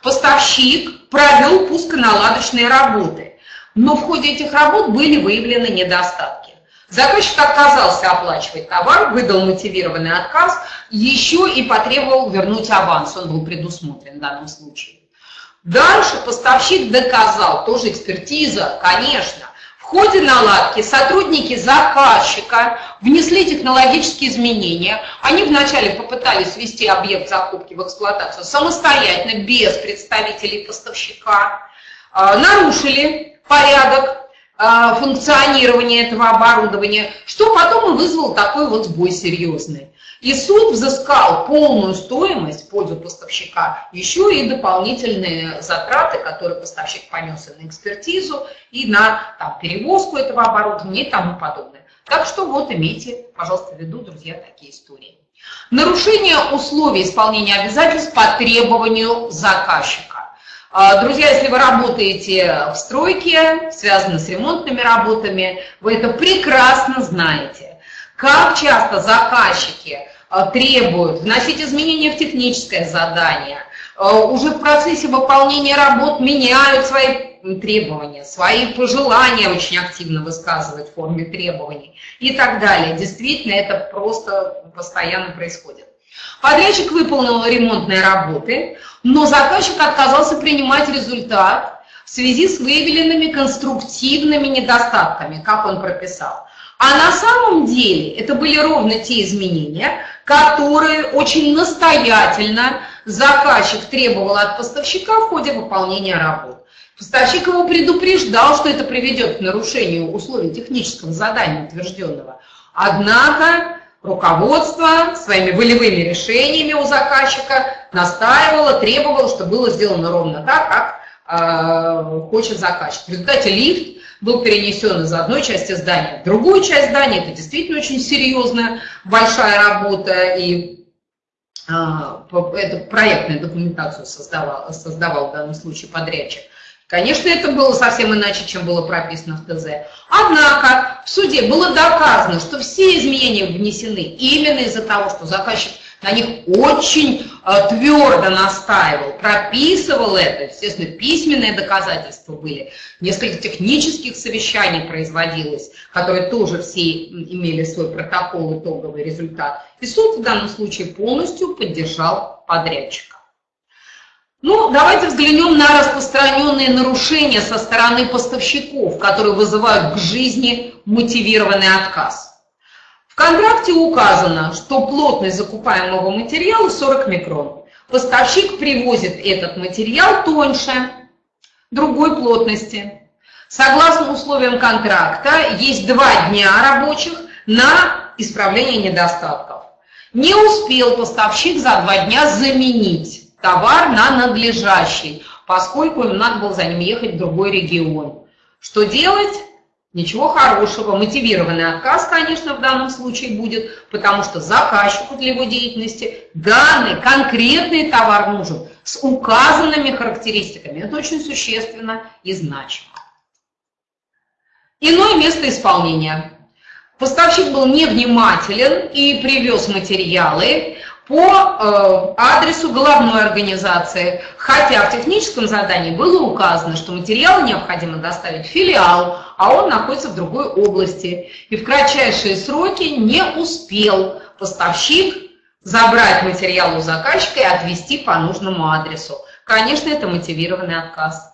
Поставщик провел пусконаладочные работы, но в ходе этих работ были выявлены недостатки. Заказчик отказался оплачивать товар, выдал мотивированный отказ, еще и потребовал вернуть аванс, он был предусмотрен в данном случае. Дальше поставщик доказал, тоже экспертиза, конечно, в ходе наладки сотрудники заказчика внесли технологические изменения. Они вначале попытались ввести объект закупки в эксплуатацию самостоятельно, без представителей поставщика, а, нарушили порядок функционирования этого оборудования, что потом и вызвало такой вот сбой серьезный. И суд взыскал полную стоимость в пользу поставщика, еще и дополнительные затраты, которые поставщик понес на экспертизу, и на там, перевозку этого оборудования и тому подобное. Так что вот имейте, пожалуйста, в виду, друзья, такие истории. Нарушение условий исполнения обязательств по требованию заказчика. А, друзья, если вы работаете в стройке, связаны с ремонтными работами, вы это прекрасно знаете. Как часто заказчики а, требуют вносить изменения в техническое задание, а, уже в процессе выполнения работ меняют свои требования, свои пожелания очень активно высказывают в форме требований и так далее. Действительно, это просто постоянно происходит. Подрядчик выполнил ремонтные работы, но заказчик отказался принимать результат в связи с выявленными конструктивными недостатками, как он прописал. А на самом деле это были ровно те изменения, которые очень настоятельно заказчик требовал от поставщика в ходе выполнения работ. Поставщик его предупреждал, что это приведет к нарушению условий технического задания утвержденного. Однако руководство своими волевыми решениями у заказчика настаивало, требовало, чтобы было сделано ровно так, как э, хочет заказчик. В результате лифт был перенесен из одной части здания в другую часть здания. Это действительно очень серьезная, большая работа, и э, эту проектную документацию создавал, создавал в данном случае подрядчик. Конечно, это было совсем иначе, чем было прописано в ТЗ. Однако в суде было доказано, что все изменения внесены именно из-за того, что заказчик на них очень э, твердо настаивал, прописывал это, естественно, письменные доказательства были, несколько технических совещаний производилось, которые тоже все имели свой протокол, итоговый результат. И суд в данном случае полностью поддержал подрядчика. Ну, давайте взглянем на распространенные нарушения со стороны поставщиков, которые вызывают к жизни мотивированный отказ. В контракте указано, что плотность закупаемого материала 40 микрон. Поставщик привозит этот материал тоньше, другой плотности. Согласно условиям контракта, есть два дня рабочих на исправление недостатков. Не успел поставщик за два дня заменить товар на надлежащий, поскольку им надо было за ним ехать в другой регион. Что делать? Ничего хорошего. Мотивированный отказ, конечно, в данном случае будет, потому что заказчику для его деятельности данный конкретный товар нужен с указанными характеристиками. Это очень существенно и значимо. Иное место исполнения. Поставщик был невнимателен и привез материалы, по э, адресу головной организации, хотя в техническом задании было указано, что материалы необходимо доставить в филиал, а он находится в другой области. И в кратчайшие сроки не успел поставщик забрать материал у заказчика и отвезти по нужному адресу. Конечно, это мотивированный отказ.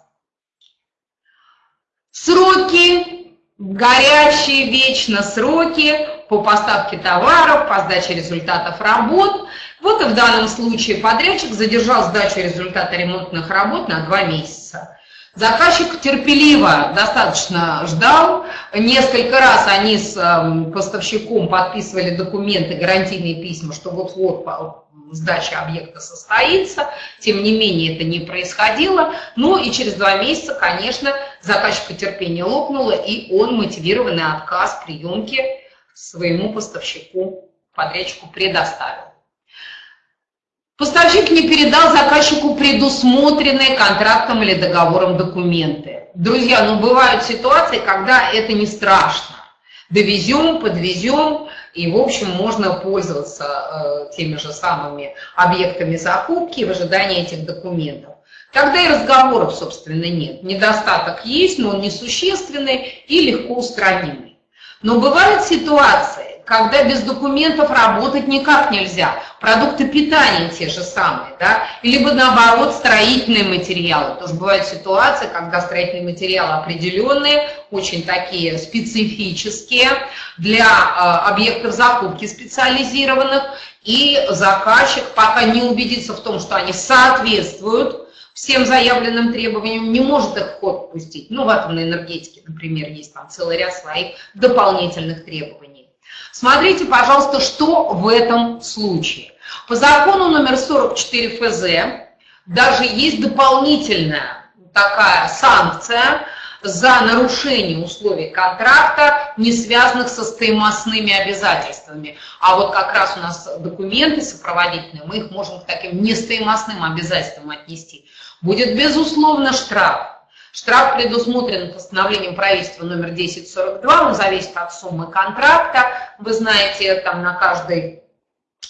Сроки, горячие вечно сроки по поставке товаров, по сдаче результатов работ. Вот и в данном случае подрядчик задержал сдачу результата ремонтных работ на два месяца. Заказчик терпеливо достаточно ждал. Несколько раз они с эм, поставщиком подписывали документы, гарантийные письма, что вот-вот сдача объекта состоится. Тем не менее, это не происходило. Ну и через два месяца, конечно, заказчика терпение лопнуло, и он мотивированный отказ приемки своему поставщику, подрядчику предоставил. Поставщик не передал заказчику предусмотренные контрактом или договором документы. Друзья, ну бывают ситуации, когда это не страшно. Довезем, подвезем, и, в общем, можно пользоваться э, теми же самыми объектами закупки в ожидании этих документов. Тогда и разговоров, собственно, нет. Недостаток есть, но он несущественный и легко устранимый. Но бывают ситуации, когда без документов работать никак нельзя. Продукты питания те же самые, да, либо наоборот строительные материалы. Тоже бывают ситуации, когда строительные материалы определенные, очень такие специфические для э, объектов закупки специализированных, и заказчик пока не убедится в том, что они соответствуют всем заявленным требованиям, не может их в ход пустить. Ну, в атомной энергетике, например, есть там целый ряд своих дополнительных требований. Смотрите, пожалуйста, что в этом случае. По закону номер 44 ФЗ даже есть дополнительная такая санкция за нарушение условий контракта, не связанных со стоимостными обязательствами. А вот как раз у нас документы сопроводительные, мы их можем к таким нестоимостным обязательствам отнести. Будет, безусловно, штраф. Штраф предусмотрен постановлением правительства номер 1042, он зависит от суммы контракта. Вы знаете, там на каждый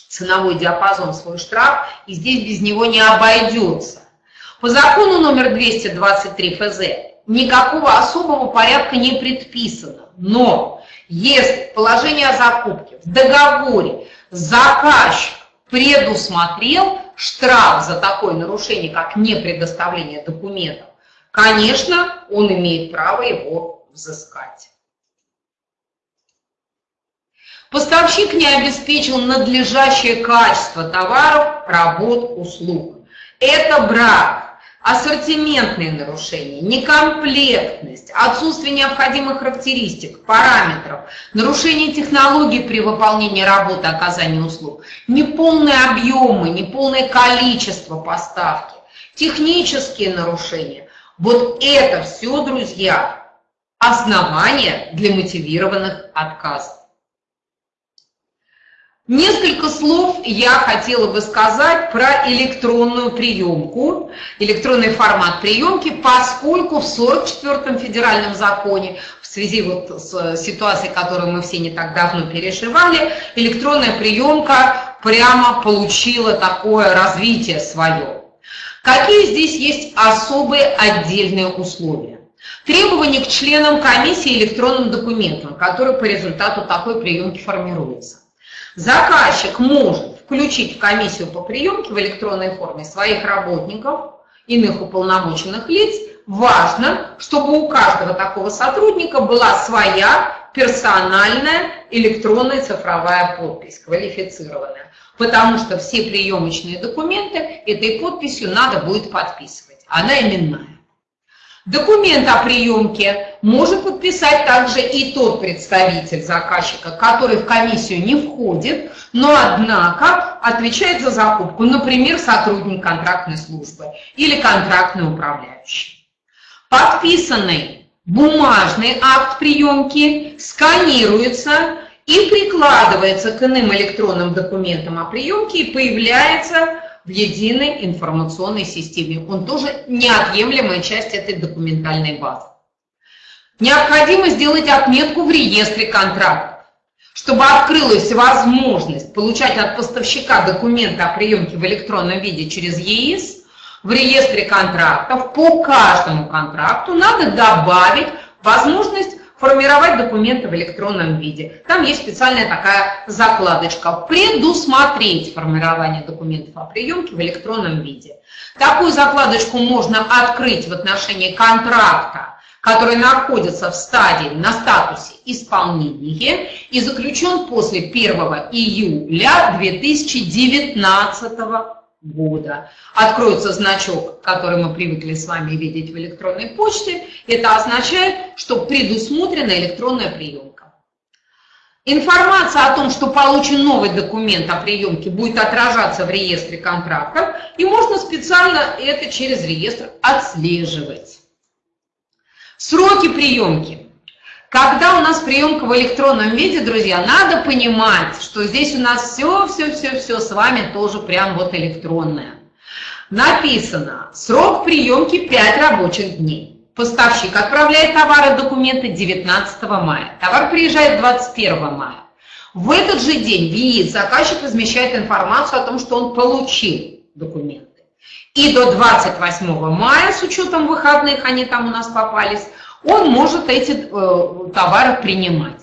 ценовой диапазон свой штраф, и здесь без него не обойдется. По закону номер 223 ФЗ никакого особого порядка не предписано, но если положение о закупке в договоре заказчик предусмотрел штраф за такое нарушение, как непредоставление документов, конечно, он имеет право его взыскать. Поставщик не обеспечил надлежащее качество товаров, работ, услуг. Это брак, ассортиментные нарушения, некомплектность, отсутствие необходимых характеристик, параметров, нарушение технологий при выполнении работы, оказания услуг, неполные объемы, неполное количество поставки, технические нарушения, вот это все, друзья, основания для мотивированных отказов. Несколько слов я хотела бы сказать про электронную приемку, электронный формат приемки, поскольку в 44-м федеральном законе, в связи вот с ситуацией, которую мы все не так давно переживали, электронная приемка прямо получила такое развитие свое. Какие здесь есть особые отдельные условия? Требования к членам комиссии электронным документам, которые по результату такой приемки формируются. Заказчик может включить в комиссию по приемке в электронной форме своих работников, иных уполномоченных лиц. Важно, чтобы у каждого такого сотрудника была своя персональная электронная цифровая подпись, квалифицированная потому что все приемочные документы этой подписью надо будет подписывать. Она именная. Документ о приемке может подписать также и тот представитель заказчика, который в комиссию не входит, но однако отвечает за закупку, например, сотрудник контрактной службы или контрактный управляющий. Подписанный бумажный акт приемки сканируется и прикладывается к иным электронным документам о приемке и появляется в единой информационной системе. Он тоже неотъемлемая часть этой документальной базы. Необходимо сделать отметку в реестре контрактов, чтобы открылась возможность получать от поставщика документы о приемке в электронном виде через ЕИС. В реестре контрактов по каждому контракту надо добавить возможность формировать документы в электронном виде. Там есть специальная такая закладочка «Предусмотреть формирование документов о приемке в электронном виде». Такую закладочку можно открыть в отношении контракта, который находится в стадии на статусе исполнения и заключен после 1 июля 2019 года. Откроется значок, который мы привыкли с вами видеть в электронной почте. Это означает, что предусмотрена электронная приемка. Информация о том, что получен новый документ о приемке, будет отражаться в реестре контрактов, и можно специально это через реестр отслеживать. Сроки приемки. Когда у нас приемка в электронном виде, друзья, надо понимать, что здесь у нас все-все-все-все с вами тоже прям вот электронное. Написано, срок приемки 5 рабочих дней. Поставщик отправляет товары документы 19 мая. Товар приезжает 21 мая. В этот же день в ЕИС заказчик размещает информацию о том, что он получил документы. И до 28 мая, с учетом выходных, они там у нас попались, он может эти э, товары принимать.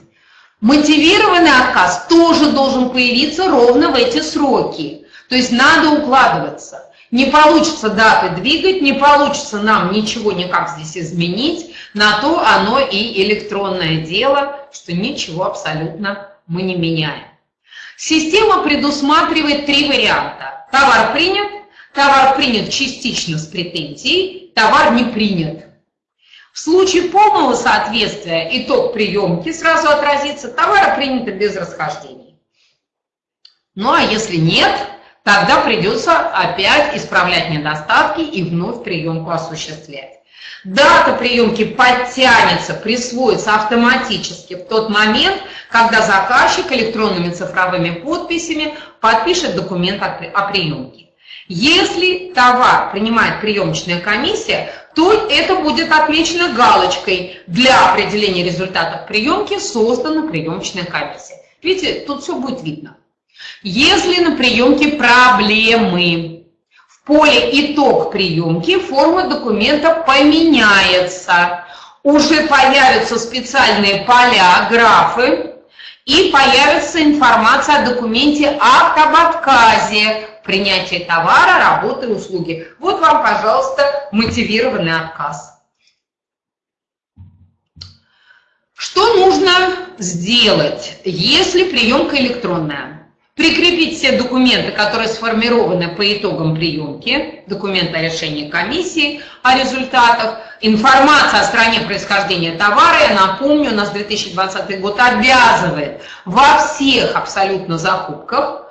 Мотивированный отказ тоже должен появиться ровно в эти сроки. То есть надо укладываться. Не получится даты двигать, не получится нам ничего никак здесь изменить, на то оно и электронное дело, что ничего абсолютно мы не меняем. Система предусматривает три варианта. Товар принят, товар принят частично с претензией, товар не принят. В случае полного соответствия итог приемки сразу отразится, товара принято без расхождений. Ну а если нет, тогда придется опять исправлять недостатки и вновь приемку осуществлять. Дата приемки подтянется, присвоится автоматически в тот момент, когда заказчик электронными цифровыми подписями подпишет документ о приемке. Если товар принимает приемочная комиссия, то это будет отмечено галочкой. Для определения результатов приемки создана приемочная комиссия. Видите, тут все будет видно. Если на приемке проблемы, в поле «Итог приемки» форма документа поменяется. Уже появятся специальные поля, графы, и появится информация о документе акт об отказе, принятие товара, работы, услуги. Вот вам, пожалуйста, мотивированный отказ. Что нужно сделать, если приемка электронная? Прикрепить все документы, которые сформированы по итогам приемки, документы о решении комиссии, о результатах, информация о стране происхождения товара, я напомню, у нас 2020 год обязывает во всех абсолютно закупках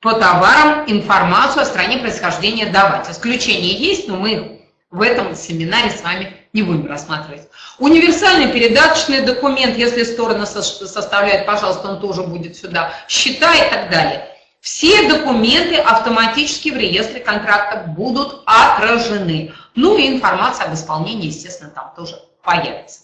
по товарам информацию о стране происхождения давать. Исключения есть, но мы в этом семинаре с вами не будем рассматривать. Универсальный передаточный документ, если сторона составляет, пожалуйста, он тоже будет сюда, счета и так далее. Все документы автоматически в реестре контрактов будут отражены. Ну и информация об исполнении, естественно, там тоже появится.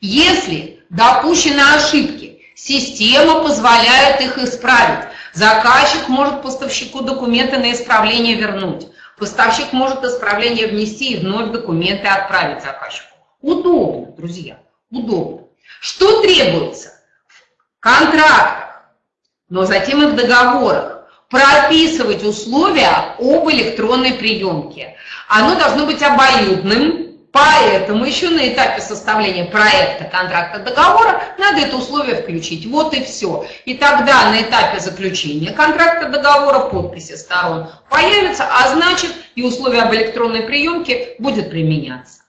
Если допущены ошибки, система позволяет их исправить. Заказчик может поставщику документы на исправление вернуть. Поставщик может исправление внести и вновь документы отправить заказчику. Удобно, друзья, удобно. Что требуется? В контрактах, но затем и в договорах прописывать условия об электронной приемке. Оно должно быть обоюдным, Поэтому еще на этапе составления проекта контракта договора надо это условие включить. Вот и все. И тогда на этапе заключения контракта договора подписи сторон появятся, а значит и условия об электронной приемке будет применяться.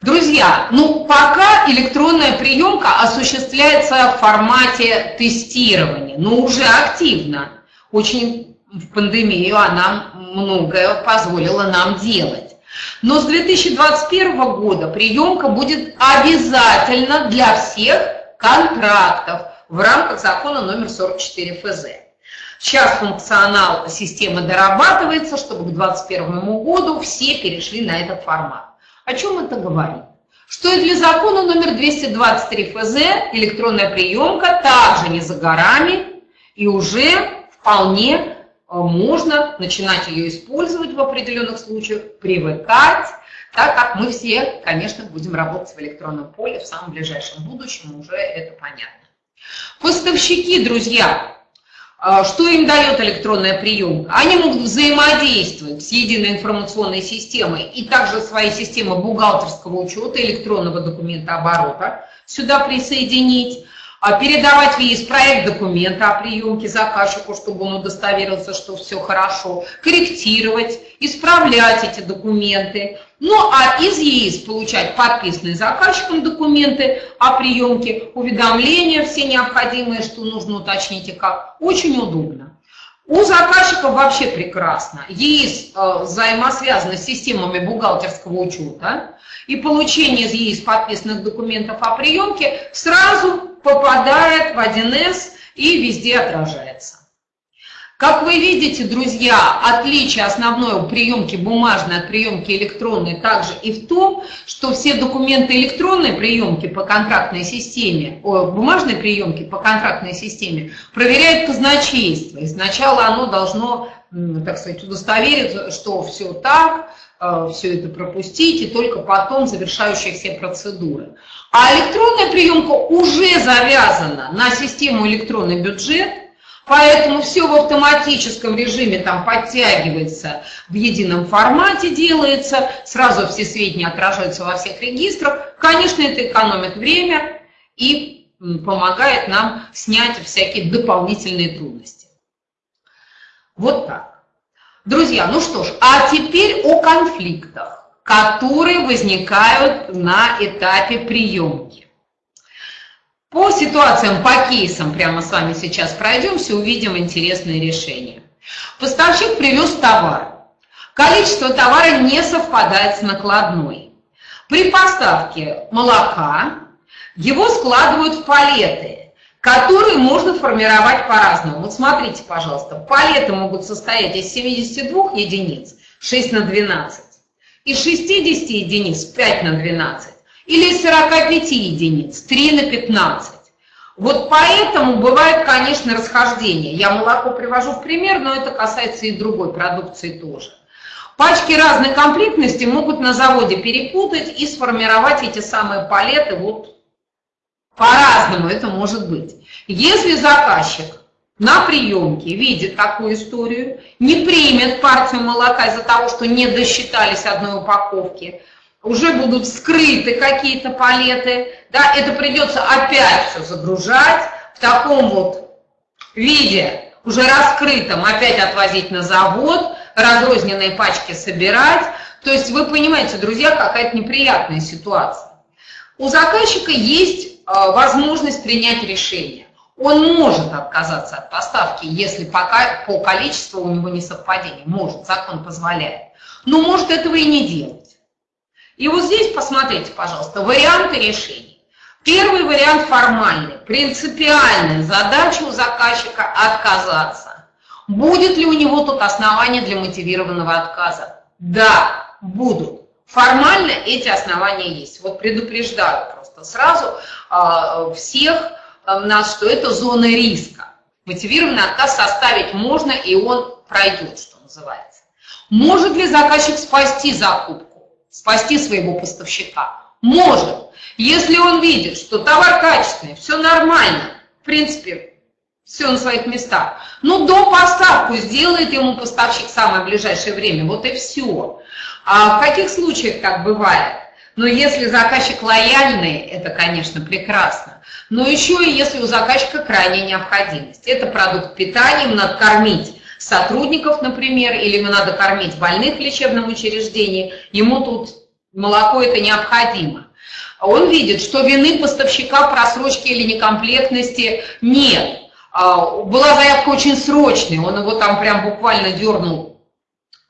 Друзья, ну пока электронная приемка осуществляется в формате тестирования, но уже активно. Очень в пандемию она многое позволила нам делать. Но с 2021 года приемка будет обязательно для всех контрактов в рамках закона номер 44 ФЗ. Сейчас функционал системы дорабатывается, чтобы к 2021 году все перешли на этот формат. О чем это говорит? Что и для закона номер 223 ФЗ электронная приемка также не за горами и уже вполне можно начинать ее использовать в определенных случаях, привыкать, так как мы все, конечно, будем работать в электронном поле в самом ближайшем будущем, уже это понятно. Поставщики, друзья, э, что им дает электронная приемка? Они могут взаимодействовать с единой информационной системой и также свои системы бухгалтерского учета, электронного документа оборота сюда присоединить. А передавать в ЕИС проект документа о приемке заказчику, чтобы он удостоверился, что все хорошо, корректировать, исправлять эти документы. Ну а из ЕИС получать подписанные заказчиком документы о приемке, уведомления все необходимые, что нужно уточнить и как. Очень удобно. У заказчиков вообще прекрасно. ЕИС э, взаимосвязаны с системами бухгалтерского учета, и получение из ЕИС подписанных документов о приемке сразу попадает в 1С и везде отражается. Как вы видите, друзья, отличие основное у приемки бумажной от приемки электронной также и в том, что все документы электронной приемки по контрактной системе, о, бумажной приемки по контрактной системе проверяет казначейство. И сначала оно должно, так сказать, удостовериться, что все так, Э, все это пропустить, и только потом завершающие все процедуры. А электронная приемка уже завязана на систему электронный бюджет, поэтому все в автоматическом режиме там подтягивается, в едином формате делается, сразу все сведения отражаются во всех регистрах. Конечно, это экономит время и помогает нам снять всякие дополнительные трудности. Вот так. Друзья, ну что ж, а теперь о конфликтах, которые возникают на этапе приемки. По ситуациям, по кейсам прямо с вами сейчас пройдемся, увидим интересные решения. Поставщик привез товар. Количество товара не совпадает с накладной. При поставке молока его складывают в палеты, которые можно формировать по-разному. Вот смотрите, пожалуйста, палеты могут состоять из 72 единиц, 6 на 12, из 60 единиц, 5 на 12, или из 45 единиц, 3 на 15. Вот поэтому бывает, конечно, расхождение. Я молоко привожу в пример, но это касается и другой продукции тоже. Пачки разной комплектности могут на заводе перепутать и сформировать эти самые палеты вот по-разному это может быть. Если заказчик на приемке видит такую историю, не примет партию молока из-за того, что не досчитались одной упаковки, уже будут скрыты какие-то палеты, да, это придется опять все загружать в таком вот виде, уже раскрытом, опять отвозить на завод, разрозненные пачки собирать. То есть вы понимаете, друзья, какая-то неприятная ситуация. У заказчика есть Э, возможность принять решение. Он может отказаться от поставки, если пока по количеству у него не совпадение. Может, закон позволяет. Но может этого и не делать. И вот здесь посмотрите, пожалуйста, варианты решений. Первый вариант формальный. Принципиальная задача у заказчика отказаться. Будет ли у него тут основания для мотивированного отказа? Да, будут. Формально эти основания есть. Вот предупреждаю просто сразу а, всех а, нас, что это зона риска. Мотивированный отказ составить можно, и он пройдет, что называется. Может ли заказчик спасти закупку, спасти своего поставщика? Может. Если он видит, что товар качественный, все нормально, в принципе, все на своих местах. Но до поставку сделает ему поставщик в самое ближайшее время, вот и все. А в каких случаях так бывает? Но если заказчик лояльный, это, конечно, прекрасно. Но еще и если у заказчика крайняя необходимость. Это продукт питания, ему надо кормить сотрудников, например, или ему надо кормить больных в лечебном учреждении, ему тут молоко это необходимо. Он видит, что вины поставщика просрочки или некомплектности нет. А, была заявка очень срочная, он его там прям буквально дернул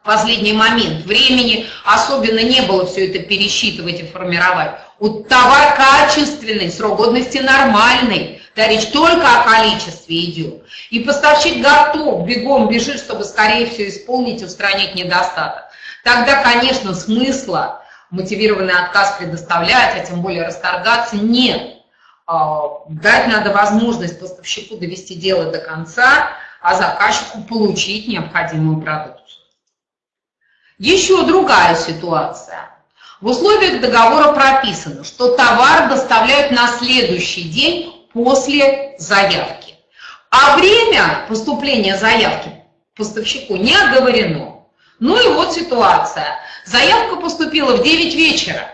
последний момент. Времени особенно не было все это пересчитывать и формировать. Вот товар качественный, срок годности нормальный, да, речь только о количестве идет. И поставщик готов, бегом бежит, чтобы скорее все исполнить устранить недостаток. Тогда, конечно, смысла мотивированный отказ предоставлять, а тем более расторгаться, нет. А, дать надо возможность поставщику довести дело до конца, а заказчику получить необходимую продукцию. Еще другая ситуация. В условиях договора прописано, что товар доставляют на следующий день после заявки. А время поступления заявки поставщику не оговорено. Ну и вот ситуация. Заявка поступила в 9 вечера.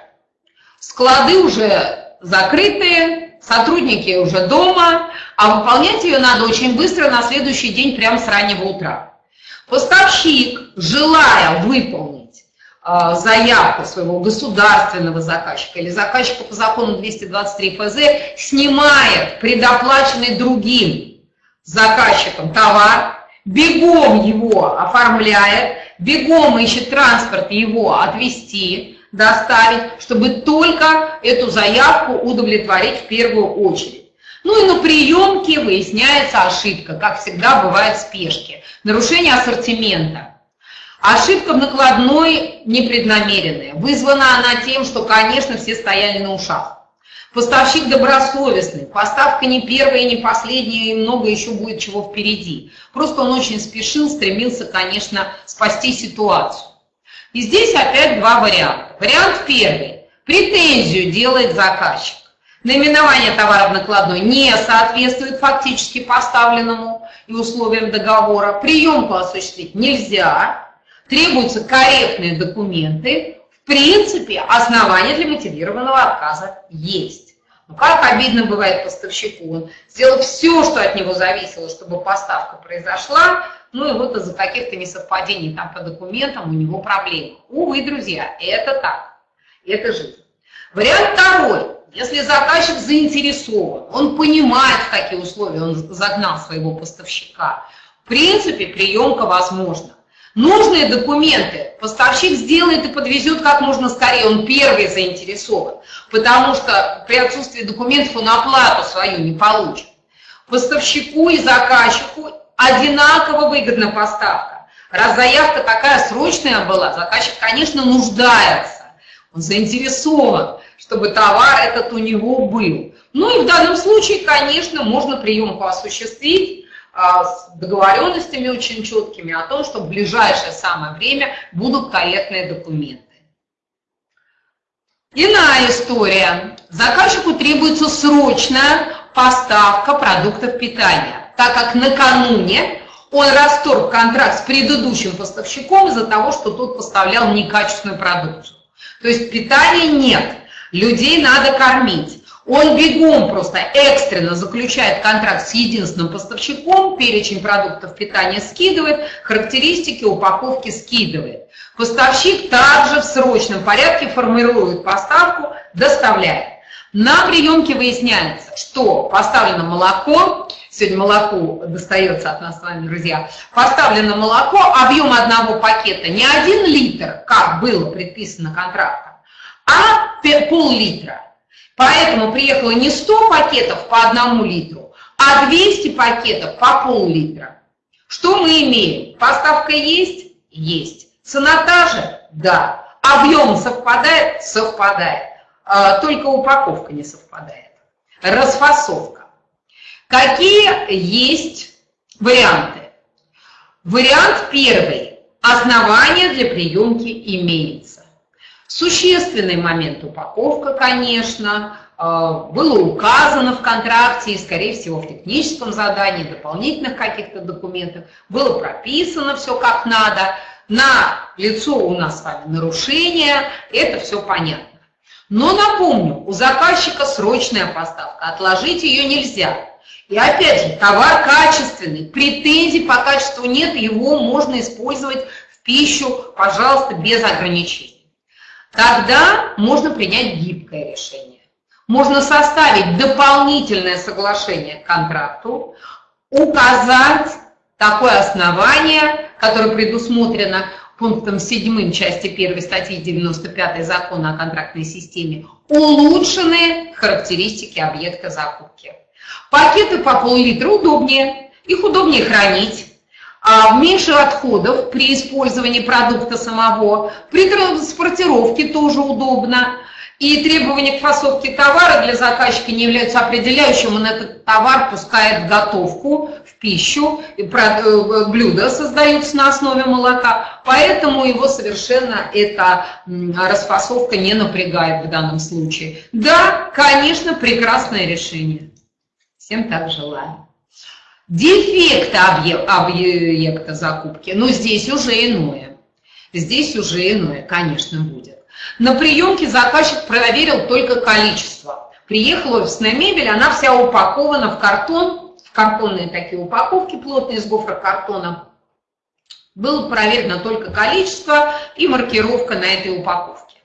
Склады уже закрытые, сотрудники уже дома, а выполнять ее надо очень быстро на следующий день, прямо с раннего утра. Поставщик, желая выполнить заявку своего государственного заказчика или заказчика по закону 223 ФЗ, снимает предоплаченный другим заказчиком товар, бегом его оформляет, бегом ищет транспорт его отвезти, доставить, чтобы только эту заявку удовлетворить в первую очередь. Ну и на приемке выясняется ошибка, как всегда бывает в спешке. Нарушение ассортимента. Ошибка в накладной непреднамеренная. Вызвана она тем, что, конечно, все стояли на ушах. Поставщик добросовестный, поставка не первая и не последняя, и много еще будет чего впереди. Просто он очень спешил, стремился, конечно, спасти ситуацию. И здесь опять два варианта. Вариант первый. Претензию делает заказчик. Наименование товара в накладной не соответствует фактически поставленному и условиям договора. Приемку осуществить нельзя. Требуются корректные документы. В принципе, основания для мотивированного отказа есть. Но как обидно бывает поставщику. Он сделал все, что от него зависело, чтобы поставка произошла, ну и вот из-за каких-то несовпадений там по документам у него проблемы. Увы, друзья, это так. Это жизнь. Вариант второй. Если заказчик заинтересован, он понимает, в какие условия он загнал своего поставщика, в принципе, приемка возможна. Нужные документы поставщик сделает и подвезет как можно скорее, он первый заинтересован, потому что при отсутствии документов он оплату свою не получит. Поставщику и заказчику одинаково выгодна поставка. Раз заявка такая срочная была, заказчик, конечно, нуждается, он заинтересован чтобы товар этот у него был. Ну и в данном случае, конечно, можно приемку осуществить с договоренностями очень четкими о том, что в ближайшее самое время будут корректные документы. Иная история. Заказчику требуется срочная поставка продуктов питания, так как накануне он расторг контракт с предыдущим поставщиком из-за того, что тот поставлял некачественную продукцию. То есть питания нет людей надо кормить. Он бегом просто экстренно заключает контракт с единственным поставщиком, перечень продуктов питания скидывает, характеристики упаковки скидывает. Поставщик также в срочном порядке формирует поставку, доставляет. На приемке выясняется, что поставлено молоко, сегодня молоко достается от нас с вами, друзья, поставлено молоко, объем одного пакета не один литр, как было предписано контрактом, а пол-литра. Поэтому приехало не 100 пакетов по одному литру, а 200 пакетов по пол-литра. Что мы имеем? Поставка есть? Есть. Цена та же? Да. Объем совпадает? Совпадает. А, только упаковка не совпадает. Расфасовка. Какие есть варианты? Вариант первый. Основание для приемки имеется. Существенный момент упаковка, конечно, э, было указано в контракте и, скорее всего, в техническом задании, дополнительных каких-то документах, было прописано все как надо, на лицо у нас с вами нарушение, это все понятно. Но напомню, у заказчика срочная поставка, отложить ее нельзя. И опять же, товар качественный, претензий по качеству нет, его можно использовать в пищу, пожалуйста, без ограничений. Тогда можно принять гибкое решение. Можно составить дополнительное соглашение к контракту, указать такое основание, которое предусмотрено пунктом 7 части 1 статьи 95 закона о контрактной системе, улучшенные характеристики объекта закупки. Пакеты по пол-литра удобнее, их удобнее хранить, меньше отходов при использовании продукта самого, при транспортировке тоже удобно. И требования к фасовке товара для заказчика не являются определяющим, он этот товар пускает в готовку, в пищу, и э, блюда создаются на основе молока, поэтому его совершенно эта расфасовка не напрягает в данном случае. Да, конечно, прекрасное решение. Всем так желаю дефекты объекта закупки, но здесь уже иное. Здесь уже иное, конечно, будет. На приемке заказчик проверил только количество. приехала офисная мебель, она вся упакована в картон, в картонные такие упаковки плотные из гофрокартона. Было проверено только количество и маркировка на этой упаковке.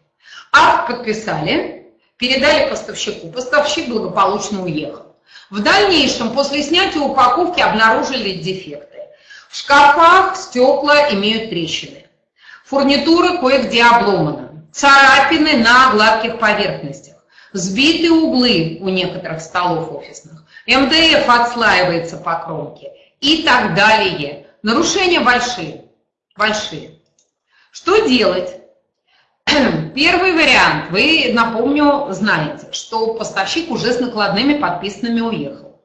Акт подписали, передали поставщику. Поставщик благополучно уехал. В дальнейшем, после снятия упаковки, обнаружили дефекты. В шкафах стекла имеют трещины. Фурнитура кое-где обломана. Царапины на гладких поверхностях. Сбиты углы у некоторых столов офисных. МДФ отслаивается по кромке и так далее. Нарушения большие. Большие. Что делать? Первый вариант. Вы, напомню, знаете, что поставщик уже с накладными подписанными уехал.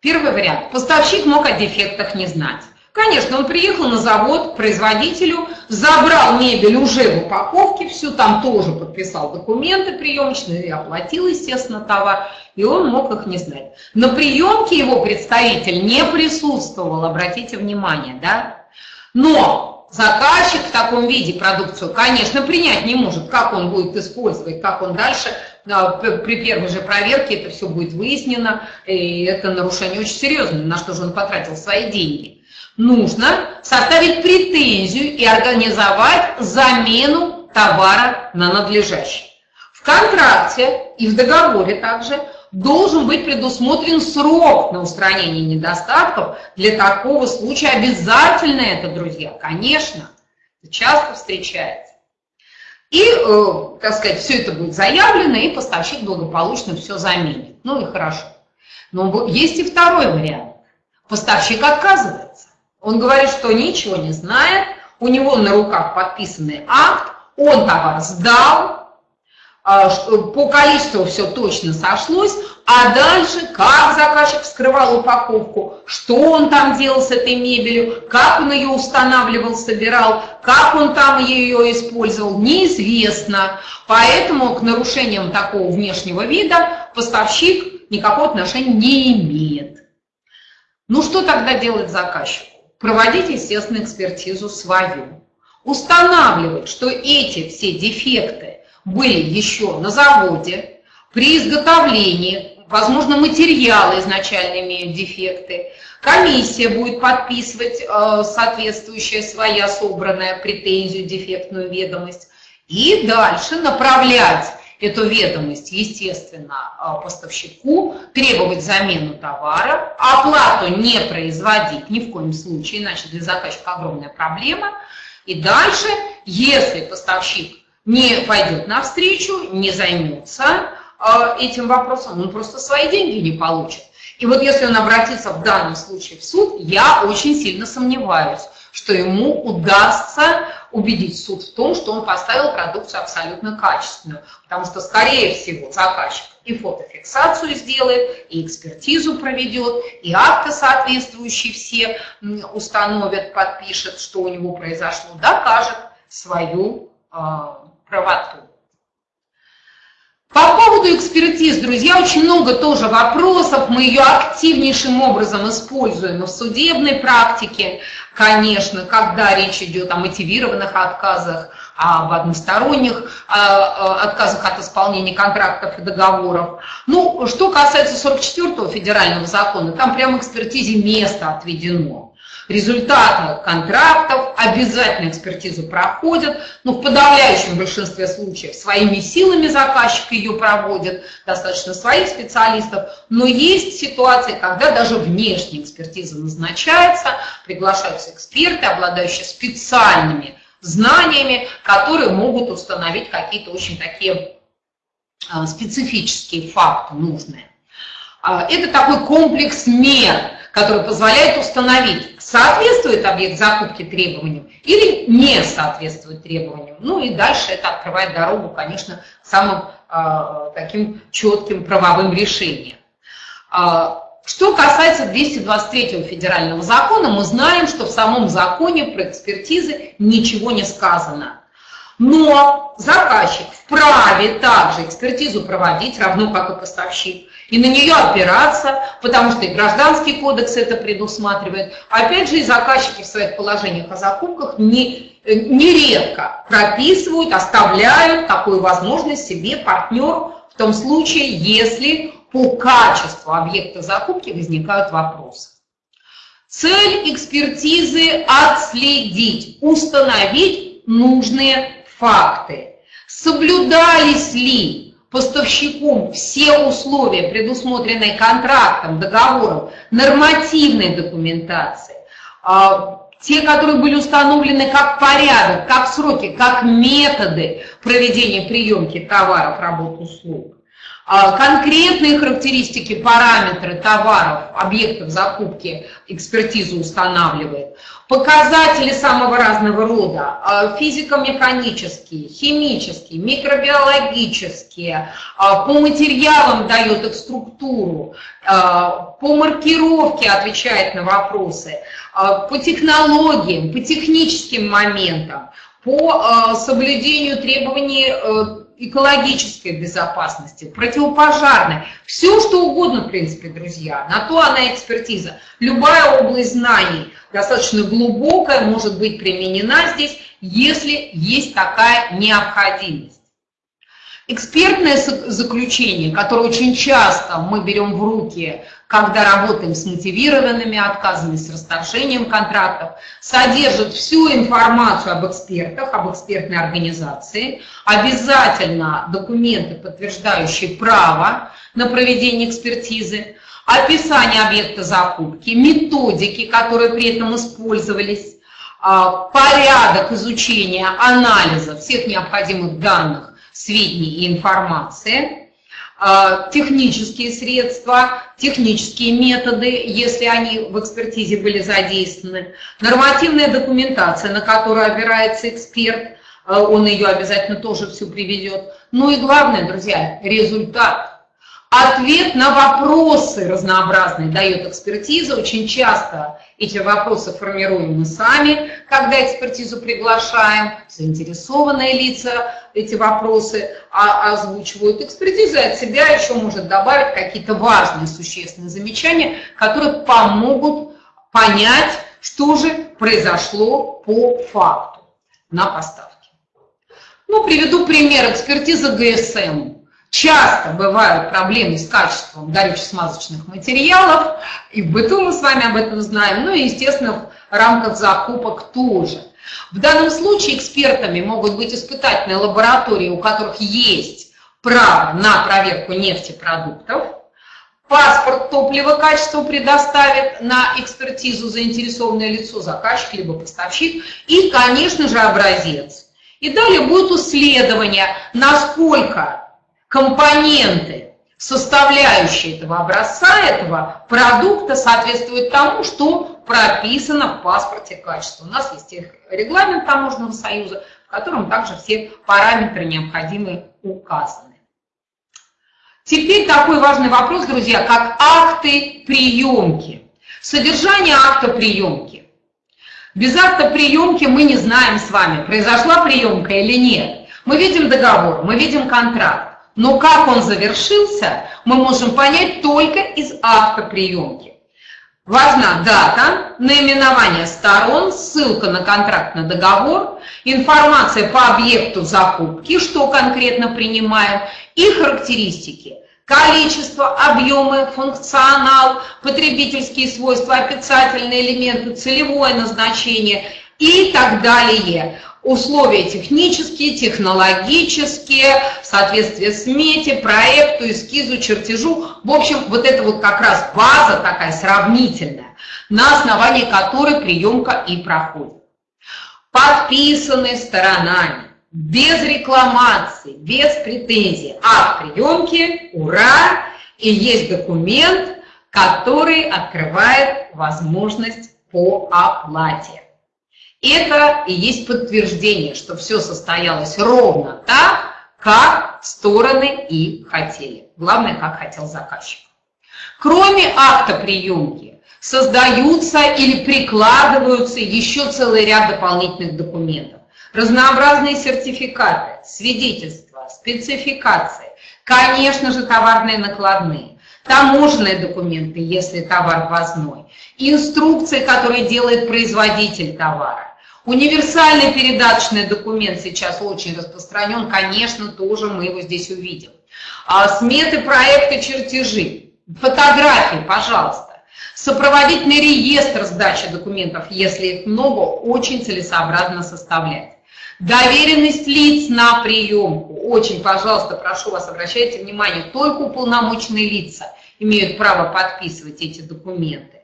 Первый вариант. Поставщик мог о дефектах не знать. Конечно, он приехал на завод к производителю, забрал мебель уже в упаковке, всю там тоже подписал документы приемочные и оплатил, естественно, товар, и он мог их не знать. На приемке его представитель не присутствовал, обратите внимание, да? Но заказчик в таком виде продукцию, конечно, принять не может, как он будет использовать, как он дальше, а, при первой же проверке это все будет выяснено, и это нарушение очень серьезное, на что же он потратил свои деньги. Нужно составить претензию и организовать замену товара на надлежащий. В контракте и в договоре также должен быть предусмотрен срок на устранение недостатков. Для такого случая обязательно это, друзья, конечно, часто встречается. И, э, так сказать, все это будет заявлено, и поставщик благополучно все заменит. Ну и хорошо. Но есть и второй вариант. Поставщик отказывается. Он говорит, что ничего не знает, у него на руках подписанный акт, он товар сдал, по количеству все точно сошлось, а дальше как заказчик вскрывал упаковку, что он там делал с этой мебелью, как он ее устанавливал, собирал, как он там ее использовал, неизвестно. Поэтому к нарушениям такого внешнего вида поставщик никакого отношения не имеет. Ну что тогда делать заказчику? Проводить, естественно, экспертизу свою. Устанавливать, что эти все дефекты были еще на заводе, при изготовлении, возможно, материалы изначально имеют дефекты, комиссия будет подписывать э, соответствующая своя собранная претензию, дефектную ведомость, и дальше направлять эту ведомость, естественно, э, поставщику, требовать замену товара, оплату не производить ни в коем случае, иначе для заказчика огромная проблема. И дальше, если поставщик не пойдет навстречу, не займется э, этим вопросом, он просто свои деньги не получит. И вот если он обратится в данном случае в суд, я очень сильно сомневаюсь, что ему удастся убедить суд в том, что он поставил продукцию абсолютно качественную. Потому что, скорее всего, заказчик и фотофиксацию сделает, и экспертизу проведет, и акты соответствующие все установят, подпишет, что у него произошло, докажет свою э, правоту. По поводу экспертиз, друзья, очень много тоже вопросов. Мы ее активнейшим образом используем в судебной практике, конечно, когда речь идет о мотивированных отказах, об односторонних а, а, отказах от исполнения контрактов и договоров. Ну, что касается 44-го федерального закона, там прямо экспертизе место отведено результаты контрактов, обязательно экспертизу проходят, но в подавляющем большинстве случаев своими силами заказчик ее проводит, достаточно своих специалистов, но есть ситуации, когда даже внешняя экспертиза назначается, приглашаются эксперты, обладающие специальными знаниями, которые могут установить какие-то очень такие а, специфические факты нужные. А, это такой комплекс мер, который позволяет установить, соответствует объект закупки требованиям или не соответствует требованиям. Ну и дальше это открывает дорогу, конечно, самым э, таким четким правовым решениям. Э, что касается 223 федерального закона, мы знаем, что в самом законе про экспертизы ничего не сказано. Но заказчик вправе также экспертизу проводить, равно как и поставщик и на нее опираться, потому что и гражданский кодекс это предусматривает. Опять же, и заказчики в своих положениях о закупках не, нередко прописывают, оставляют такую возможность себе партнер в том случае, если по качеству объекта закупки возникают вопросы. Цель экспертизы – отследить, установить нужные факты. Соблюдались ли поставщиком все условия, предусмотренные контрактом, договором, нормативной документации, а, те, которые были установлены как порядок, как сроки, как методы проведения приемки товаров, работ, услуг. А, конкретные характеристики, параметры товаров, объектов закупки экспертиза устанавливает. Показатели самого разного рода, а, физико-механические, химические, микробиологические, а, по материалам дает их структуру, по маркировке отвечает на вопросы, по технологиям, по техническим моментам, по соблюдению требований э, экологической безопасности, противопожарной, все что угодно, в принципе, друзья, на то она экспертиза. Любая область знаний, достаточно глубокая, может быть применена здесь, если есть такая необходимость. Экспертное заключение, которое очень часто мы берем в руки, когда работаем с мотивированными отказами, с расторжением контрактов, содержит всю информацию об экспертах, об экспертной организации, обязательно документы, подтверждающие право на проведение экспертизы, описание объекта закупки, методики, которые при этом использовались, а, порядок изучения, анализа всех необходимых данных сведений и информации, технические средства, технические методы, если они в экспертизе были задействованы, нормативная документация, на которую опирается эксперт, а, он ее обязательно тоже всю приведет. Ну и главное, друзья, результат. Ответ на вопросы разнообразные дает экспертиза. Очень часто эти вопросы формируем мы сами, когда экспертизу приглашаем. Заинтересованные лица эти вопросы озвучивают. Экспертиза от себя еще может добавить какие-то важные, существенные замечания, которые помогут понять, что же произошло по факту на поставке. Ну, приведу пример. Экспертиза ГСМ. Часто бывают проблемы с качеством горюче-смазочных материалов, и в быту мы с вами об этом знаем, ну и, естественно, в рамках закупок тоже. В данном случае экспертами могут быть испытательные лаборатории, у которых есть право на проверку нефтепродуктов, паспорт топлива качества предоставит на экспертизу заинтересованное лицо, заказчик либо поставщик, и, конечно же, образец. И далее будет исследование, насколько компоненты, составляющие этого образца, этого продукта соответствуют тому, что прописано в паспорте качества. У нас есть регламент Таможенного союза, в котором также все параметры необходимые указаны. Теперь такой важный вопрос, друзья, как акты приемки. Содержание акта приемки. Без акта приемки мы не знаем с вами, произошла приемка или нет. Мы видим договор, мы видим контракт. Но как он завершился, мы можем понять только из акта приемки. Важна дата, наименование сторон, ссылка на контрактный договор, информация по объекту закупки, что конкретно принимаем, и характеристики. Количество, объемы, функционал, потребительские свойства, описательные элементы, целевое назначение и так далее условия технические, технологические, в соответствии с мете, проекту, эскизу, чертежу. В общем, вот это вот как раз база такая сравнительная, на основании которой приемка и проходит. Подписанные сторонами, без рекламации, без претензий. Акт приемки, ура, и есть документ, который открывает возможность по оплате. Это и есть подтверждение, что все состоялось ровно так, как стороны и хотели. Главное, как хотел заказчик. Кроме акта приемки, создаются или прикладываются еще целый ряд дополнительных документов. Разнообразные сертификаты, свидетельства, спецификации, конечно же, товарные накладные, таможенные документы, если товар ввозной, инструкции, которые делает производитель товара, Универсальный передаточный документ сейчас очень распространен, конечно, тоже мы его здесь увидим. а, сметы проекта, чертежи, фотографии, пожалуйста. Сопроводительный реестр сдачи документов, если их много, очень целесообразно составлять. Доверенность лиц на приемку. Очень, пожалуйста, прошу вас, обращайте внимание, только уполномоченные лица имеют право подписывать эти документы.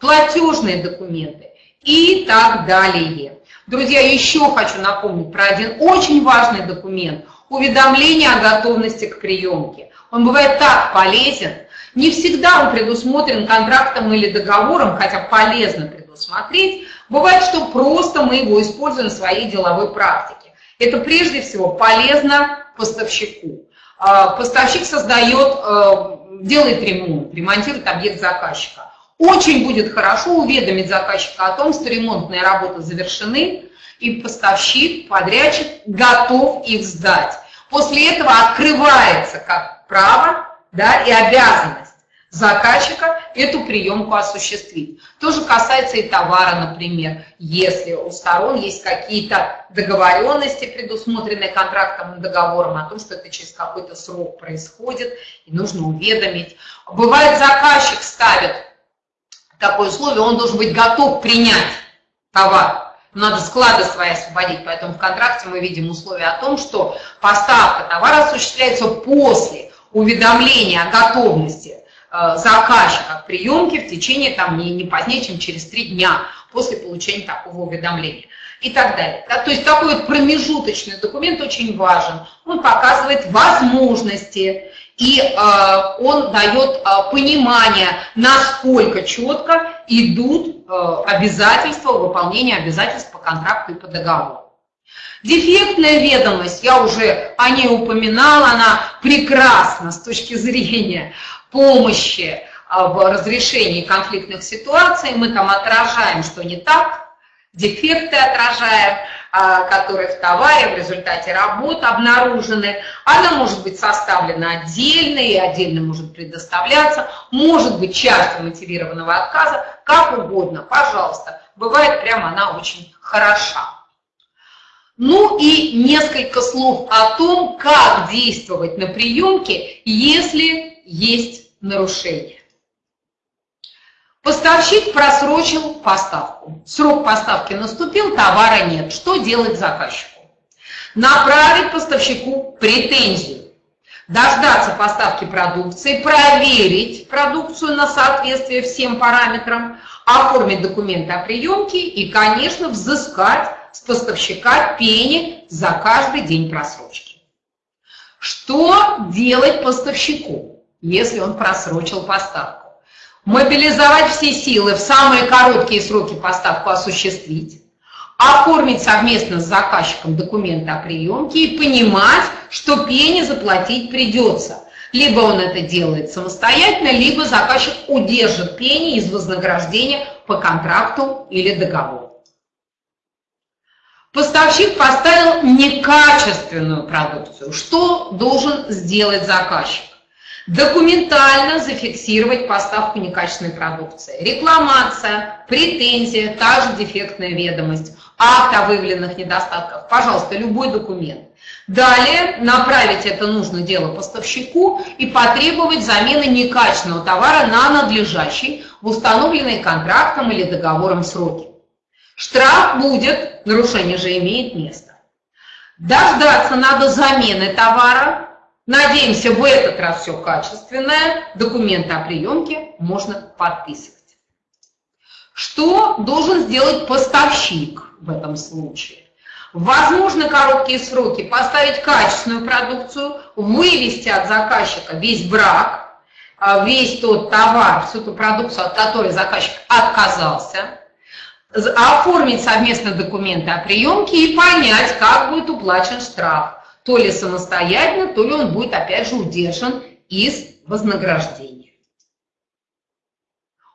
Платежные документы и так далее. Друзья, еще хочу напомнить про один очень важный документ – уведомление о готовности к приемке. Он бывает так полезен, не всегда он предусмотрен контрактом или договором, хотя полезно предусмотреть. Бывает, что просто мы его используем в своей деловой практике. Это прежде всего полезно поставщику. А, поставщик создает, э, делает ремонт, ремонтирует объект заказчика. Очень будет хорошо уведомить заказчика о том, что ремонтные работы завершены, и поставщик, подрядчик готов их сдать. После этого открывается как право да, и обязанность заказчика эту приемку осуществить. То же касается и товара, например. Если у сторон есть какие-то договоренности, предусмотренные контрактом и договором, о том, что это через какой-то срок происходит, и нужно уведомить. Бывает, заказчик ставит такое условие, он должен быть готов принять товар. Надо склады свои освободить, поэтому в контракте мы видим условие о том, что поставка товара осуществляется после уведомления о готовности э, заказчика к приемке в течение там, не, не позднее, чем через три дня после получения такого уведомления и так далее. То есть такой вот промежуточный документ очень важен. Он показывает возможности, и э, он дает э, понимание, насколько четко идут э, обязательства, выполнение обязательств по контракту и по договору. Дефектная ведомость, я уже о ней упоминала, она прекрасна с точки зрения помощи в разрешении конфликтных ситуаций. Мы там отражаем, что не так, дефекты отражаем, а, которые в товаре в результате работ обнаружены. Она может быть составлена отдельно и отдельно может предоставляться, может быть частью мотивированного отказа, как угодно, пожалуйста. Бывает прямо она очень хороша. Ну и несколько слов о том, как действовать на приемке, если есть нарушение. Поставщик просрочил поставку. Срок поставки наступил, товара нет. Что делать заказчику? Направить поставщику претензию. Дождаться поставки продукции, проверить продукцию на соответствие всем параметрам, оформить документы о приемке и, конечно, взыскать с поставщика пени за каждый день просрочки. Что делать поставщику, если он просрочил поставку? Мобилизовать все силы в самые короткие сроки поставку осуществить, оформить совместно с заказчиком документы о приемке и понимать, что пени заплатить придется. Либо он это делает самостоятельно, либо заказчик удержит пени из вознаграждения по контракту или договору. Поставщик поставил некачественную продукцию. Что должен сделать заказчик? Документально зафиксировать поставку некачественной продукции. Рекламация, претензия, та же дефектная ведомость, акт о выявленных недостатках, пожалуйста, любой документ. Далее направить это нужно дело поставщику и потребовать замены некачественного товара на надлежащий в установленные контрактом или договором сроки. Штраф будет, нарушение же имеет место. Дождаться надо замены товара Надеемся, в этот раз все качественное. Документы о приемке можно подписывать. Что должен сделать поставщик в этом случае? Возможно, короткие сроки поставить качественную продукцию, вывести от заказчика весь брак, а, весь тот товар, всю ту продукцию, от которой заказчик отказался, оформить совместно документы о приемке и понять, как будет уплачен штраф то ли самостоятельно, то ли он будет опять же удержан из вознаграждения.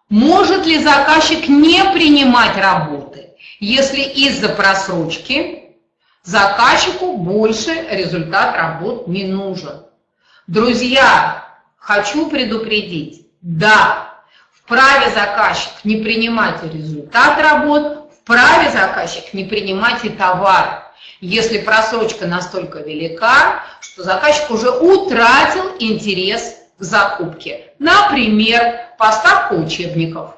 Может ли заказчик не принимать работы, если из-за просрочки заказчику больше результат работ не нужен? Друзья, хочу предупредить, да, вправе заказчик не принимать результат работ, вправе заказчик не принимать и товар. Если просрочка настолько велика, что заказчик уже утратил интерес к закупке. Например, поставка учебников.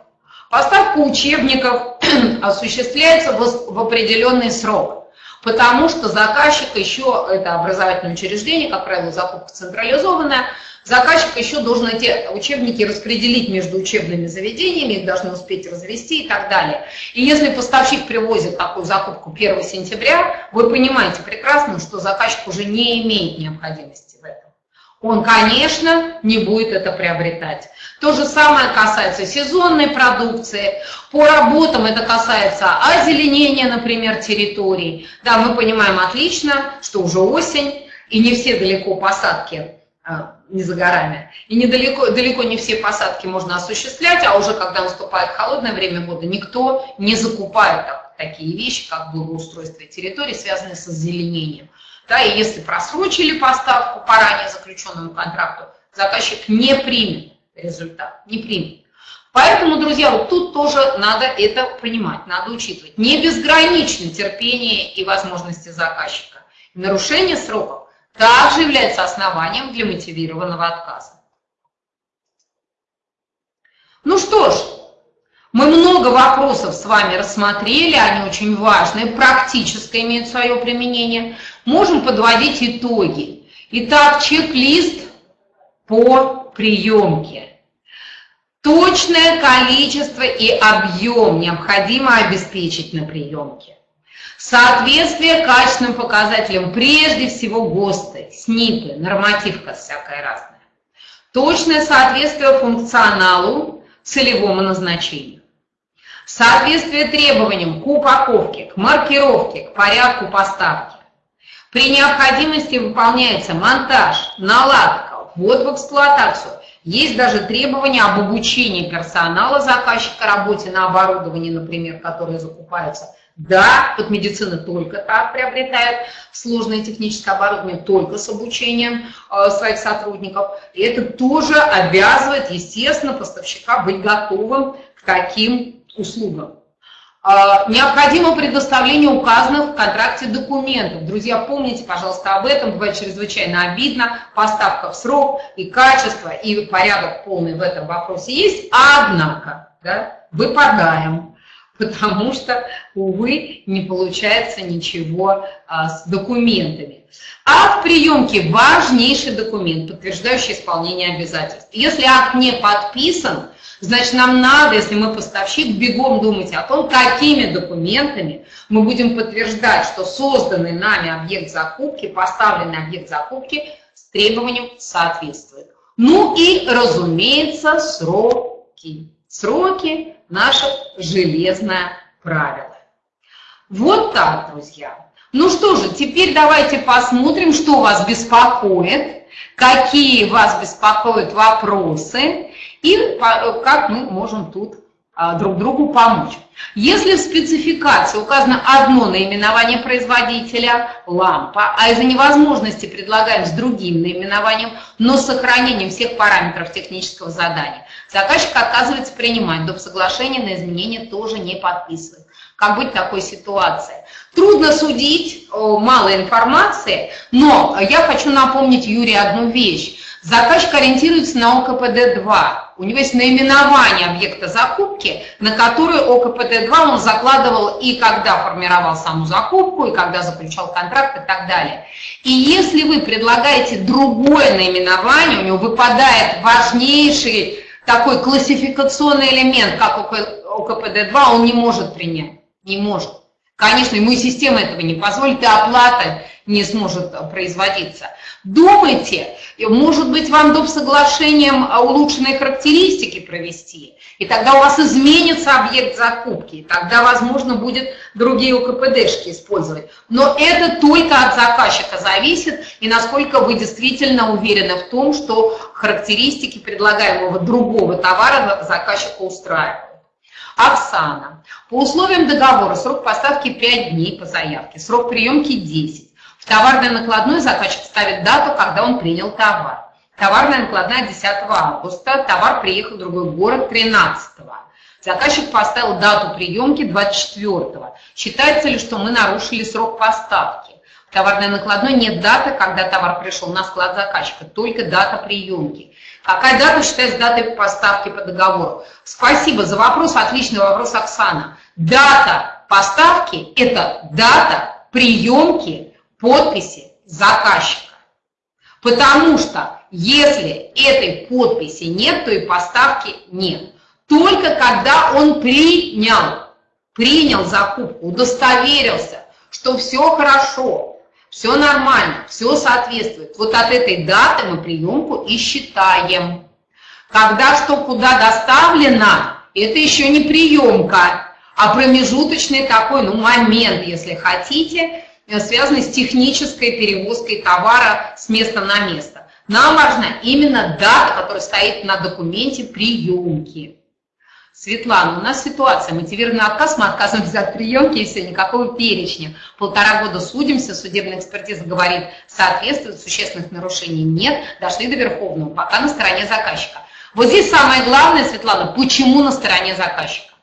Поставка учебников осуществляется в определенный срок, потому что заказчик еще, это образовательное учреждение, как правило, закупка централизованная, Заказчик еще должен эти учебники распределить между учебными заведениями, их должны успеть развести и так далее. И если поставщик привозит такую закупку 1 сентября, вы понимаете прекрасно, что заказчик уже не имеет необходимости. Он, конечно, не будет это приобретать. То же самое касается сезонной продукции. По работам это касается озеленения, например, территорий. Да, мы понимаем отлично, что уже осень, и не все далеко посадки а, не за горами. И недалеко, далеко не все посадки можно осуществлять, а уже когда наступает холодное время года, никто не закупает так, такие вещи, как благоустройство территории, связанные с озеленением. Да, и если просрочили поставку по ранее заключенному контракту, заказчик не примет результат, не примет. Поэтому, друзья, вот тут тоже надо это понимать, надо учитывать. Не безграничное терпение и возможности заказчика. Нарушение сроков также является основанием для мотивированного отказа. Ну что ж, мы много вопросов с вами рассмотрели, они очень важные, практическое имеют свое применение. Можем подводить итоги. Итак, чек-лист по приемке. Точное количество и объем необходимо обеспечить на приемке. Соответствие качественным показателям, прежде всего ГОСТы, СНИПы, нормативка всякая разная. Точное соответствие функционалу, целевому назначению. Соответствие требованиям к упаковке, к маркировке, к порядку поставки. При необходимости выполняется монтаж, наладка, ввод в эксплуатацию. Есть даже требования об обучении персонала заказчика работе на оборудовании, например, которое закупается – да, вот медицина только так приобретает сложное техническое оборудование, только с обучением э, своих сотрудников. И это тоже обязывает, естественно, поставщика быть готовым к таким услугам. Э, необходимо предоставление указанных в контракте документов. Друзья, помните, пожалуйста, об этом. Бывает чрезвычайно обидно. Поставка в срок и качество, и порядок полный в этом вопросе есть. Однако, да, выпадаем потому что, увы, не получается ничего а, с документами. Акт приемки – важнейший документ, подтверждающий исполнение обязательств. Если акт не подписан, значит, нам надо, если мы поставщик, бегом думать о том, какими документами мы будем подтверждать, что созданный нами объект закупки, поставленный объект закупки с требованием соответствует. Ну и, разумеется, сроки. Сроки наше железное правило. Вот так, друзья. Ну что же, теперь давайте посмотрим, что вас беспокоит, какие вас беспокоят вопросы и как мы можем тут а, друг другу помочь. Если в спецификации указано одно наименование производителя, лампа, а из-за невозможности предлагаем с другим наименованием, но с сохранением всех параметров технического задания, заказчик отказывается принимать, доп. соглашение на изменения тоже не подписывает. Как быть в такой ситуации? Трудно судить, мало информации, но я хочу напомнить Юрию одну вещь. Заказчик ориентируется на ОКПД-2. У него есть наименование объекта закупки, на который ОКПД-2 он закладывал и когда формировал саму закупку, и когда заключал контракт и так далее. И если вы предлагаете другое наименование, у него выпадает важнейший такой классификационный элемент, как ОКПД-2, он не может принять, не может. Конечно, ему и система этого не позволит, и оплата не сможет производиться. Думайте, может быть, вам доп. соглашением улучшенные характеристики провести, и тогда у вас изменится объект закупки, и тогда, возможно, будет другие ОКПДшки использовать. Но это только от заказчика зависит, и насколько вы действительно уверены в том, что характеристики предлагаемого другого товара заказчика устраивают. Оксана. По условиям договора срок поставки 5 дней по заявке, срок приемки 10. В товарной накладной заказчик ставит дату, когда он принял товар. Товарная накладная 10 августа, товар приехал в другой город 13 Заказчик поставил дату приемки 24 -го. Считается ли, что мы нарушили срок поставки? товарной накладной нет даты, когда товар пришел на склад заказчика, только дата приемки. Какая дата считается датой поставки по договору? Спасибо за вопрос, отличный вопрос, Оксана. Дата поставки – это дата приемки подписи заказчика. Потому что если этой подписи нет, то и поставки нет. Только когда он принял, принял закупку, удостоверился, что все хорошо, все нормально, все соответствует. Вот от этой даты мы приемку и считаем. Когда что куда доставлено, это еще не приемка, а промежуточный такой ну, момент, если хотите, связанный с технической перевозкой товара с места на место. Нам важна именно дата, которая стоит на документе приемки. Светлана, у нас ситуация, мотивированный отказ, мы отказываемся от приемки и все, никакого перечня. Полтора года судимся, судебная экспертиза говорит, соответствует, существенных нарушений нет, дошли до Верховного, пока на стороне заказчика. Вот здесь самое главное, Светлана, почему на стороне заказчика?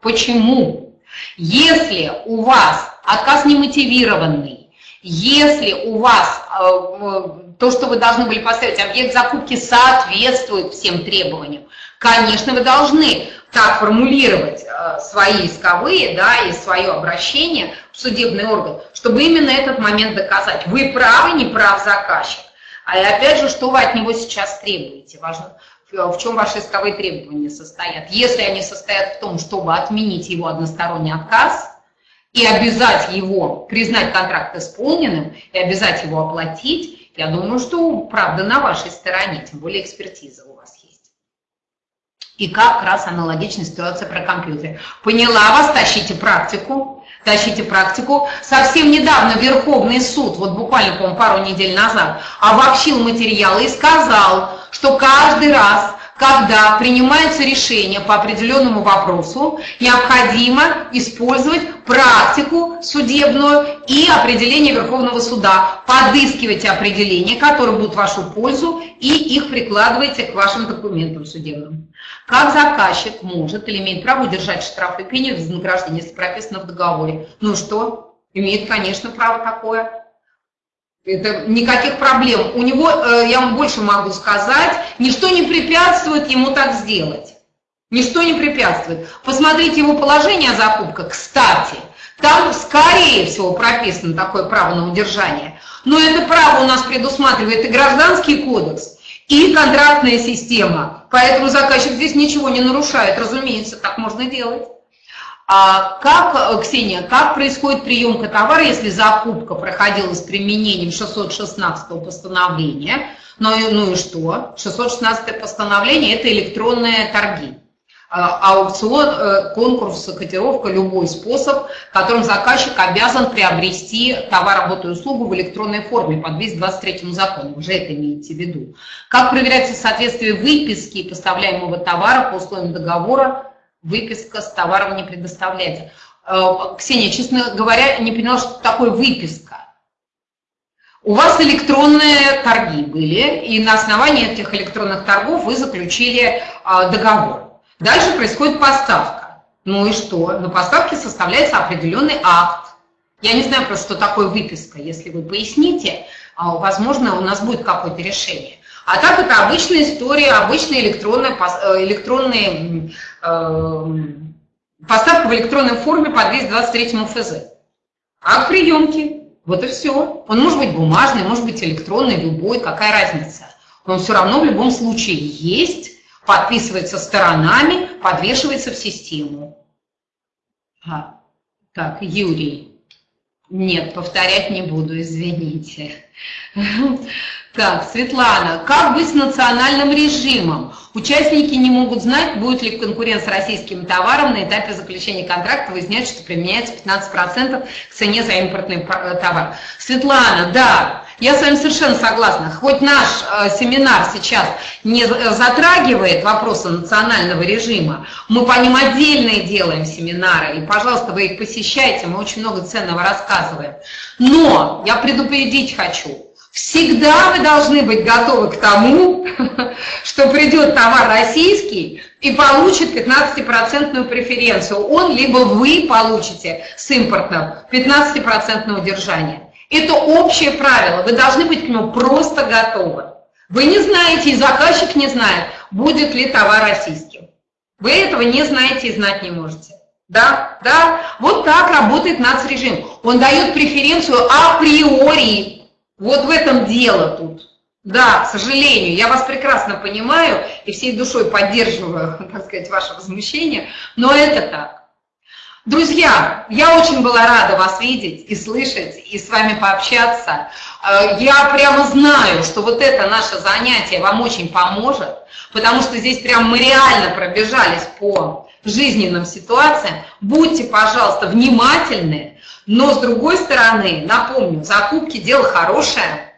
Почему? Если у вас отказ немотивированный, если у вас э, то, что вы должны были поставить, объект закупки соответствует всем требованиям, конечно, вы должны так формулировать э, свои исковые да, и свое обращение в судебный орган, чтобы именно этот момент доказать. Вы правы, не прав заказчик. А опять же, что вы от него сейчас требуете? Важно, в чем ваши исковые требования состоят. Если они состоят в том, чтобы отменить его односторонний отказ и обязать его признать контракт исполненным и обязать его оплатить, я думаю, что правда на вашей стороне, тем более экспертиза. И как раз аналогичная ситуация про компьютер. Поняла вас, тащите практику, тащите практику. Совсем недавно Верховный суд, вот буквально, по пару недель назад, обобщил материалы и сказал, что каждый раз, когда принимается решение по определенному вопросу, необходимо использовать практику судебную и определение Верховного суда. Подыскивайте определения, которые будут в вашу пользу, и их прикладывайте к вашим документам судебным. Как заказчик может или имеет право удержать штрафы и пени вознаграждения, если прописано в договоре? Ну что? Имеет, конечно, право такое. Это никаких проблем. У него, э, я вам больше могу сказать, ничто не препятствует ему так сделать. Ничто не препятствует. Посмотрите его положение о закупках. Кстати, там, скорее всего, прописано такое право на удержание. Но это право у нас предусматривает и гражданский кодекс, и контрактная система. Поэтому заказчик здесь ничего не нарушает. Разумеется, так можно делать. А как, Ксения, как происходит приемка товара, если закупка проходила с применением 616 постановления? Ну, ну и что? 616 постановление – это электронные торги. А, аукцион, э, конкурс, котировка, любой способ, которым заказчик обязан приобрести товар, работу и услугу в электронной форме по 223 закону. Уже это имеете в виду. Как проверяется соответствие выписки поставляемого товара по условиям договора выписка с товаром не предоставляется. Э, Ксения, честно говоря, не поняла, что такое выписка. У вас электронные торги были, и на основании этих электронных торгов вы заключили э, договор. Дальше происходит поставка. Ну и что? На поставке составляется определенный акт. Я не знаю просто, что такое выписка. Если вы поясните, а, возможно, у нас будет какое-то решение. А так это обычная история, обычная электронная, э, электронные, поставка в электронной форме по 223 ФЗ. Акт приемки, вот и все. Он может быть бумажный, может быть электронный, любой, какая разница. Он все равно в любом случае есть, подписывается сторонами, подвешивается в систему. А, так, Юрий. Нет, повторять не буду, извините. Так, Светлана, как быть с национальным режимом? Участники не могут знать, будет ли конкурент с российским товаром на этапе заключения контракта, выяснять, что применяется 15% к цене за импортный э, товар. Светлана, да, я с вами совершенно согласна. Хоть наш э, семинар сейчас не затрагивает вопросы национального режима, мы по ним отдельные делаем семинары, и, пожалуйста, вы их посещайте, мы очень много ценного рассказываем. Но я предупредить хочу, Всегда вы должны быть готовы к тому, что придет товар российский и получит 15% преференцию. Он либо вы получите с импортным 15% удержание. Это общее правило, вы должны быть к нему просто готовы. Вы не знаете, и заказчик не знает, будет ли товар российским. Вы этого не знаете и знать не можете. Да, да, вот так работает нацрежим. Он дает преференцию априори. Вот в этом дело тут. Да, к сожалению, я вас прекрасно понимаю и всей душой поддерживаю, так сказать, ваше возмущение, но это так. Друзья, я очень была рада вас видеть и слышать, и с вами пообщаться. Э, я прямо знаю, что вот это наше занятие вам очень поможет, потому что здесь прям мы реально пробежались по жизненным ситуациям. Будьте, пожалуйста, внимательны, но с другой стороны, напомню, закупки – дело хорошее,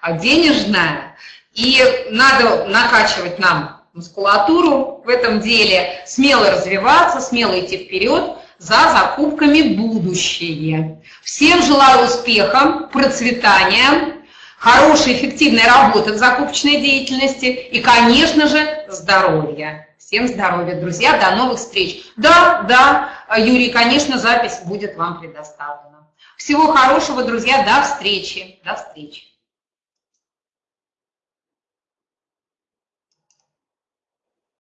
а денежное, и надо накачивать нам мускулатуру в этом деле, смело развиваться, смело идти вперед – за закупками будущее. Всем желаю успеха, процветания, хорошей, эффективной работы в закупочной деятельности и, конечно же, здоровья. Всем здоровья, друзья, до новых встреч. Да, да, Юрий, конечно, запись будет вам предоставлена. Всего хорошего, друзья, до встречи, до встречи.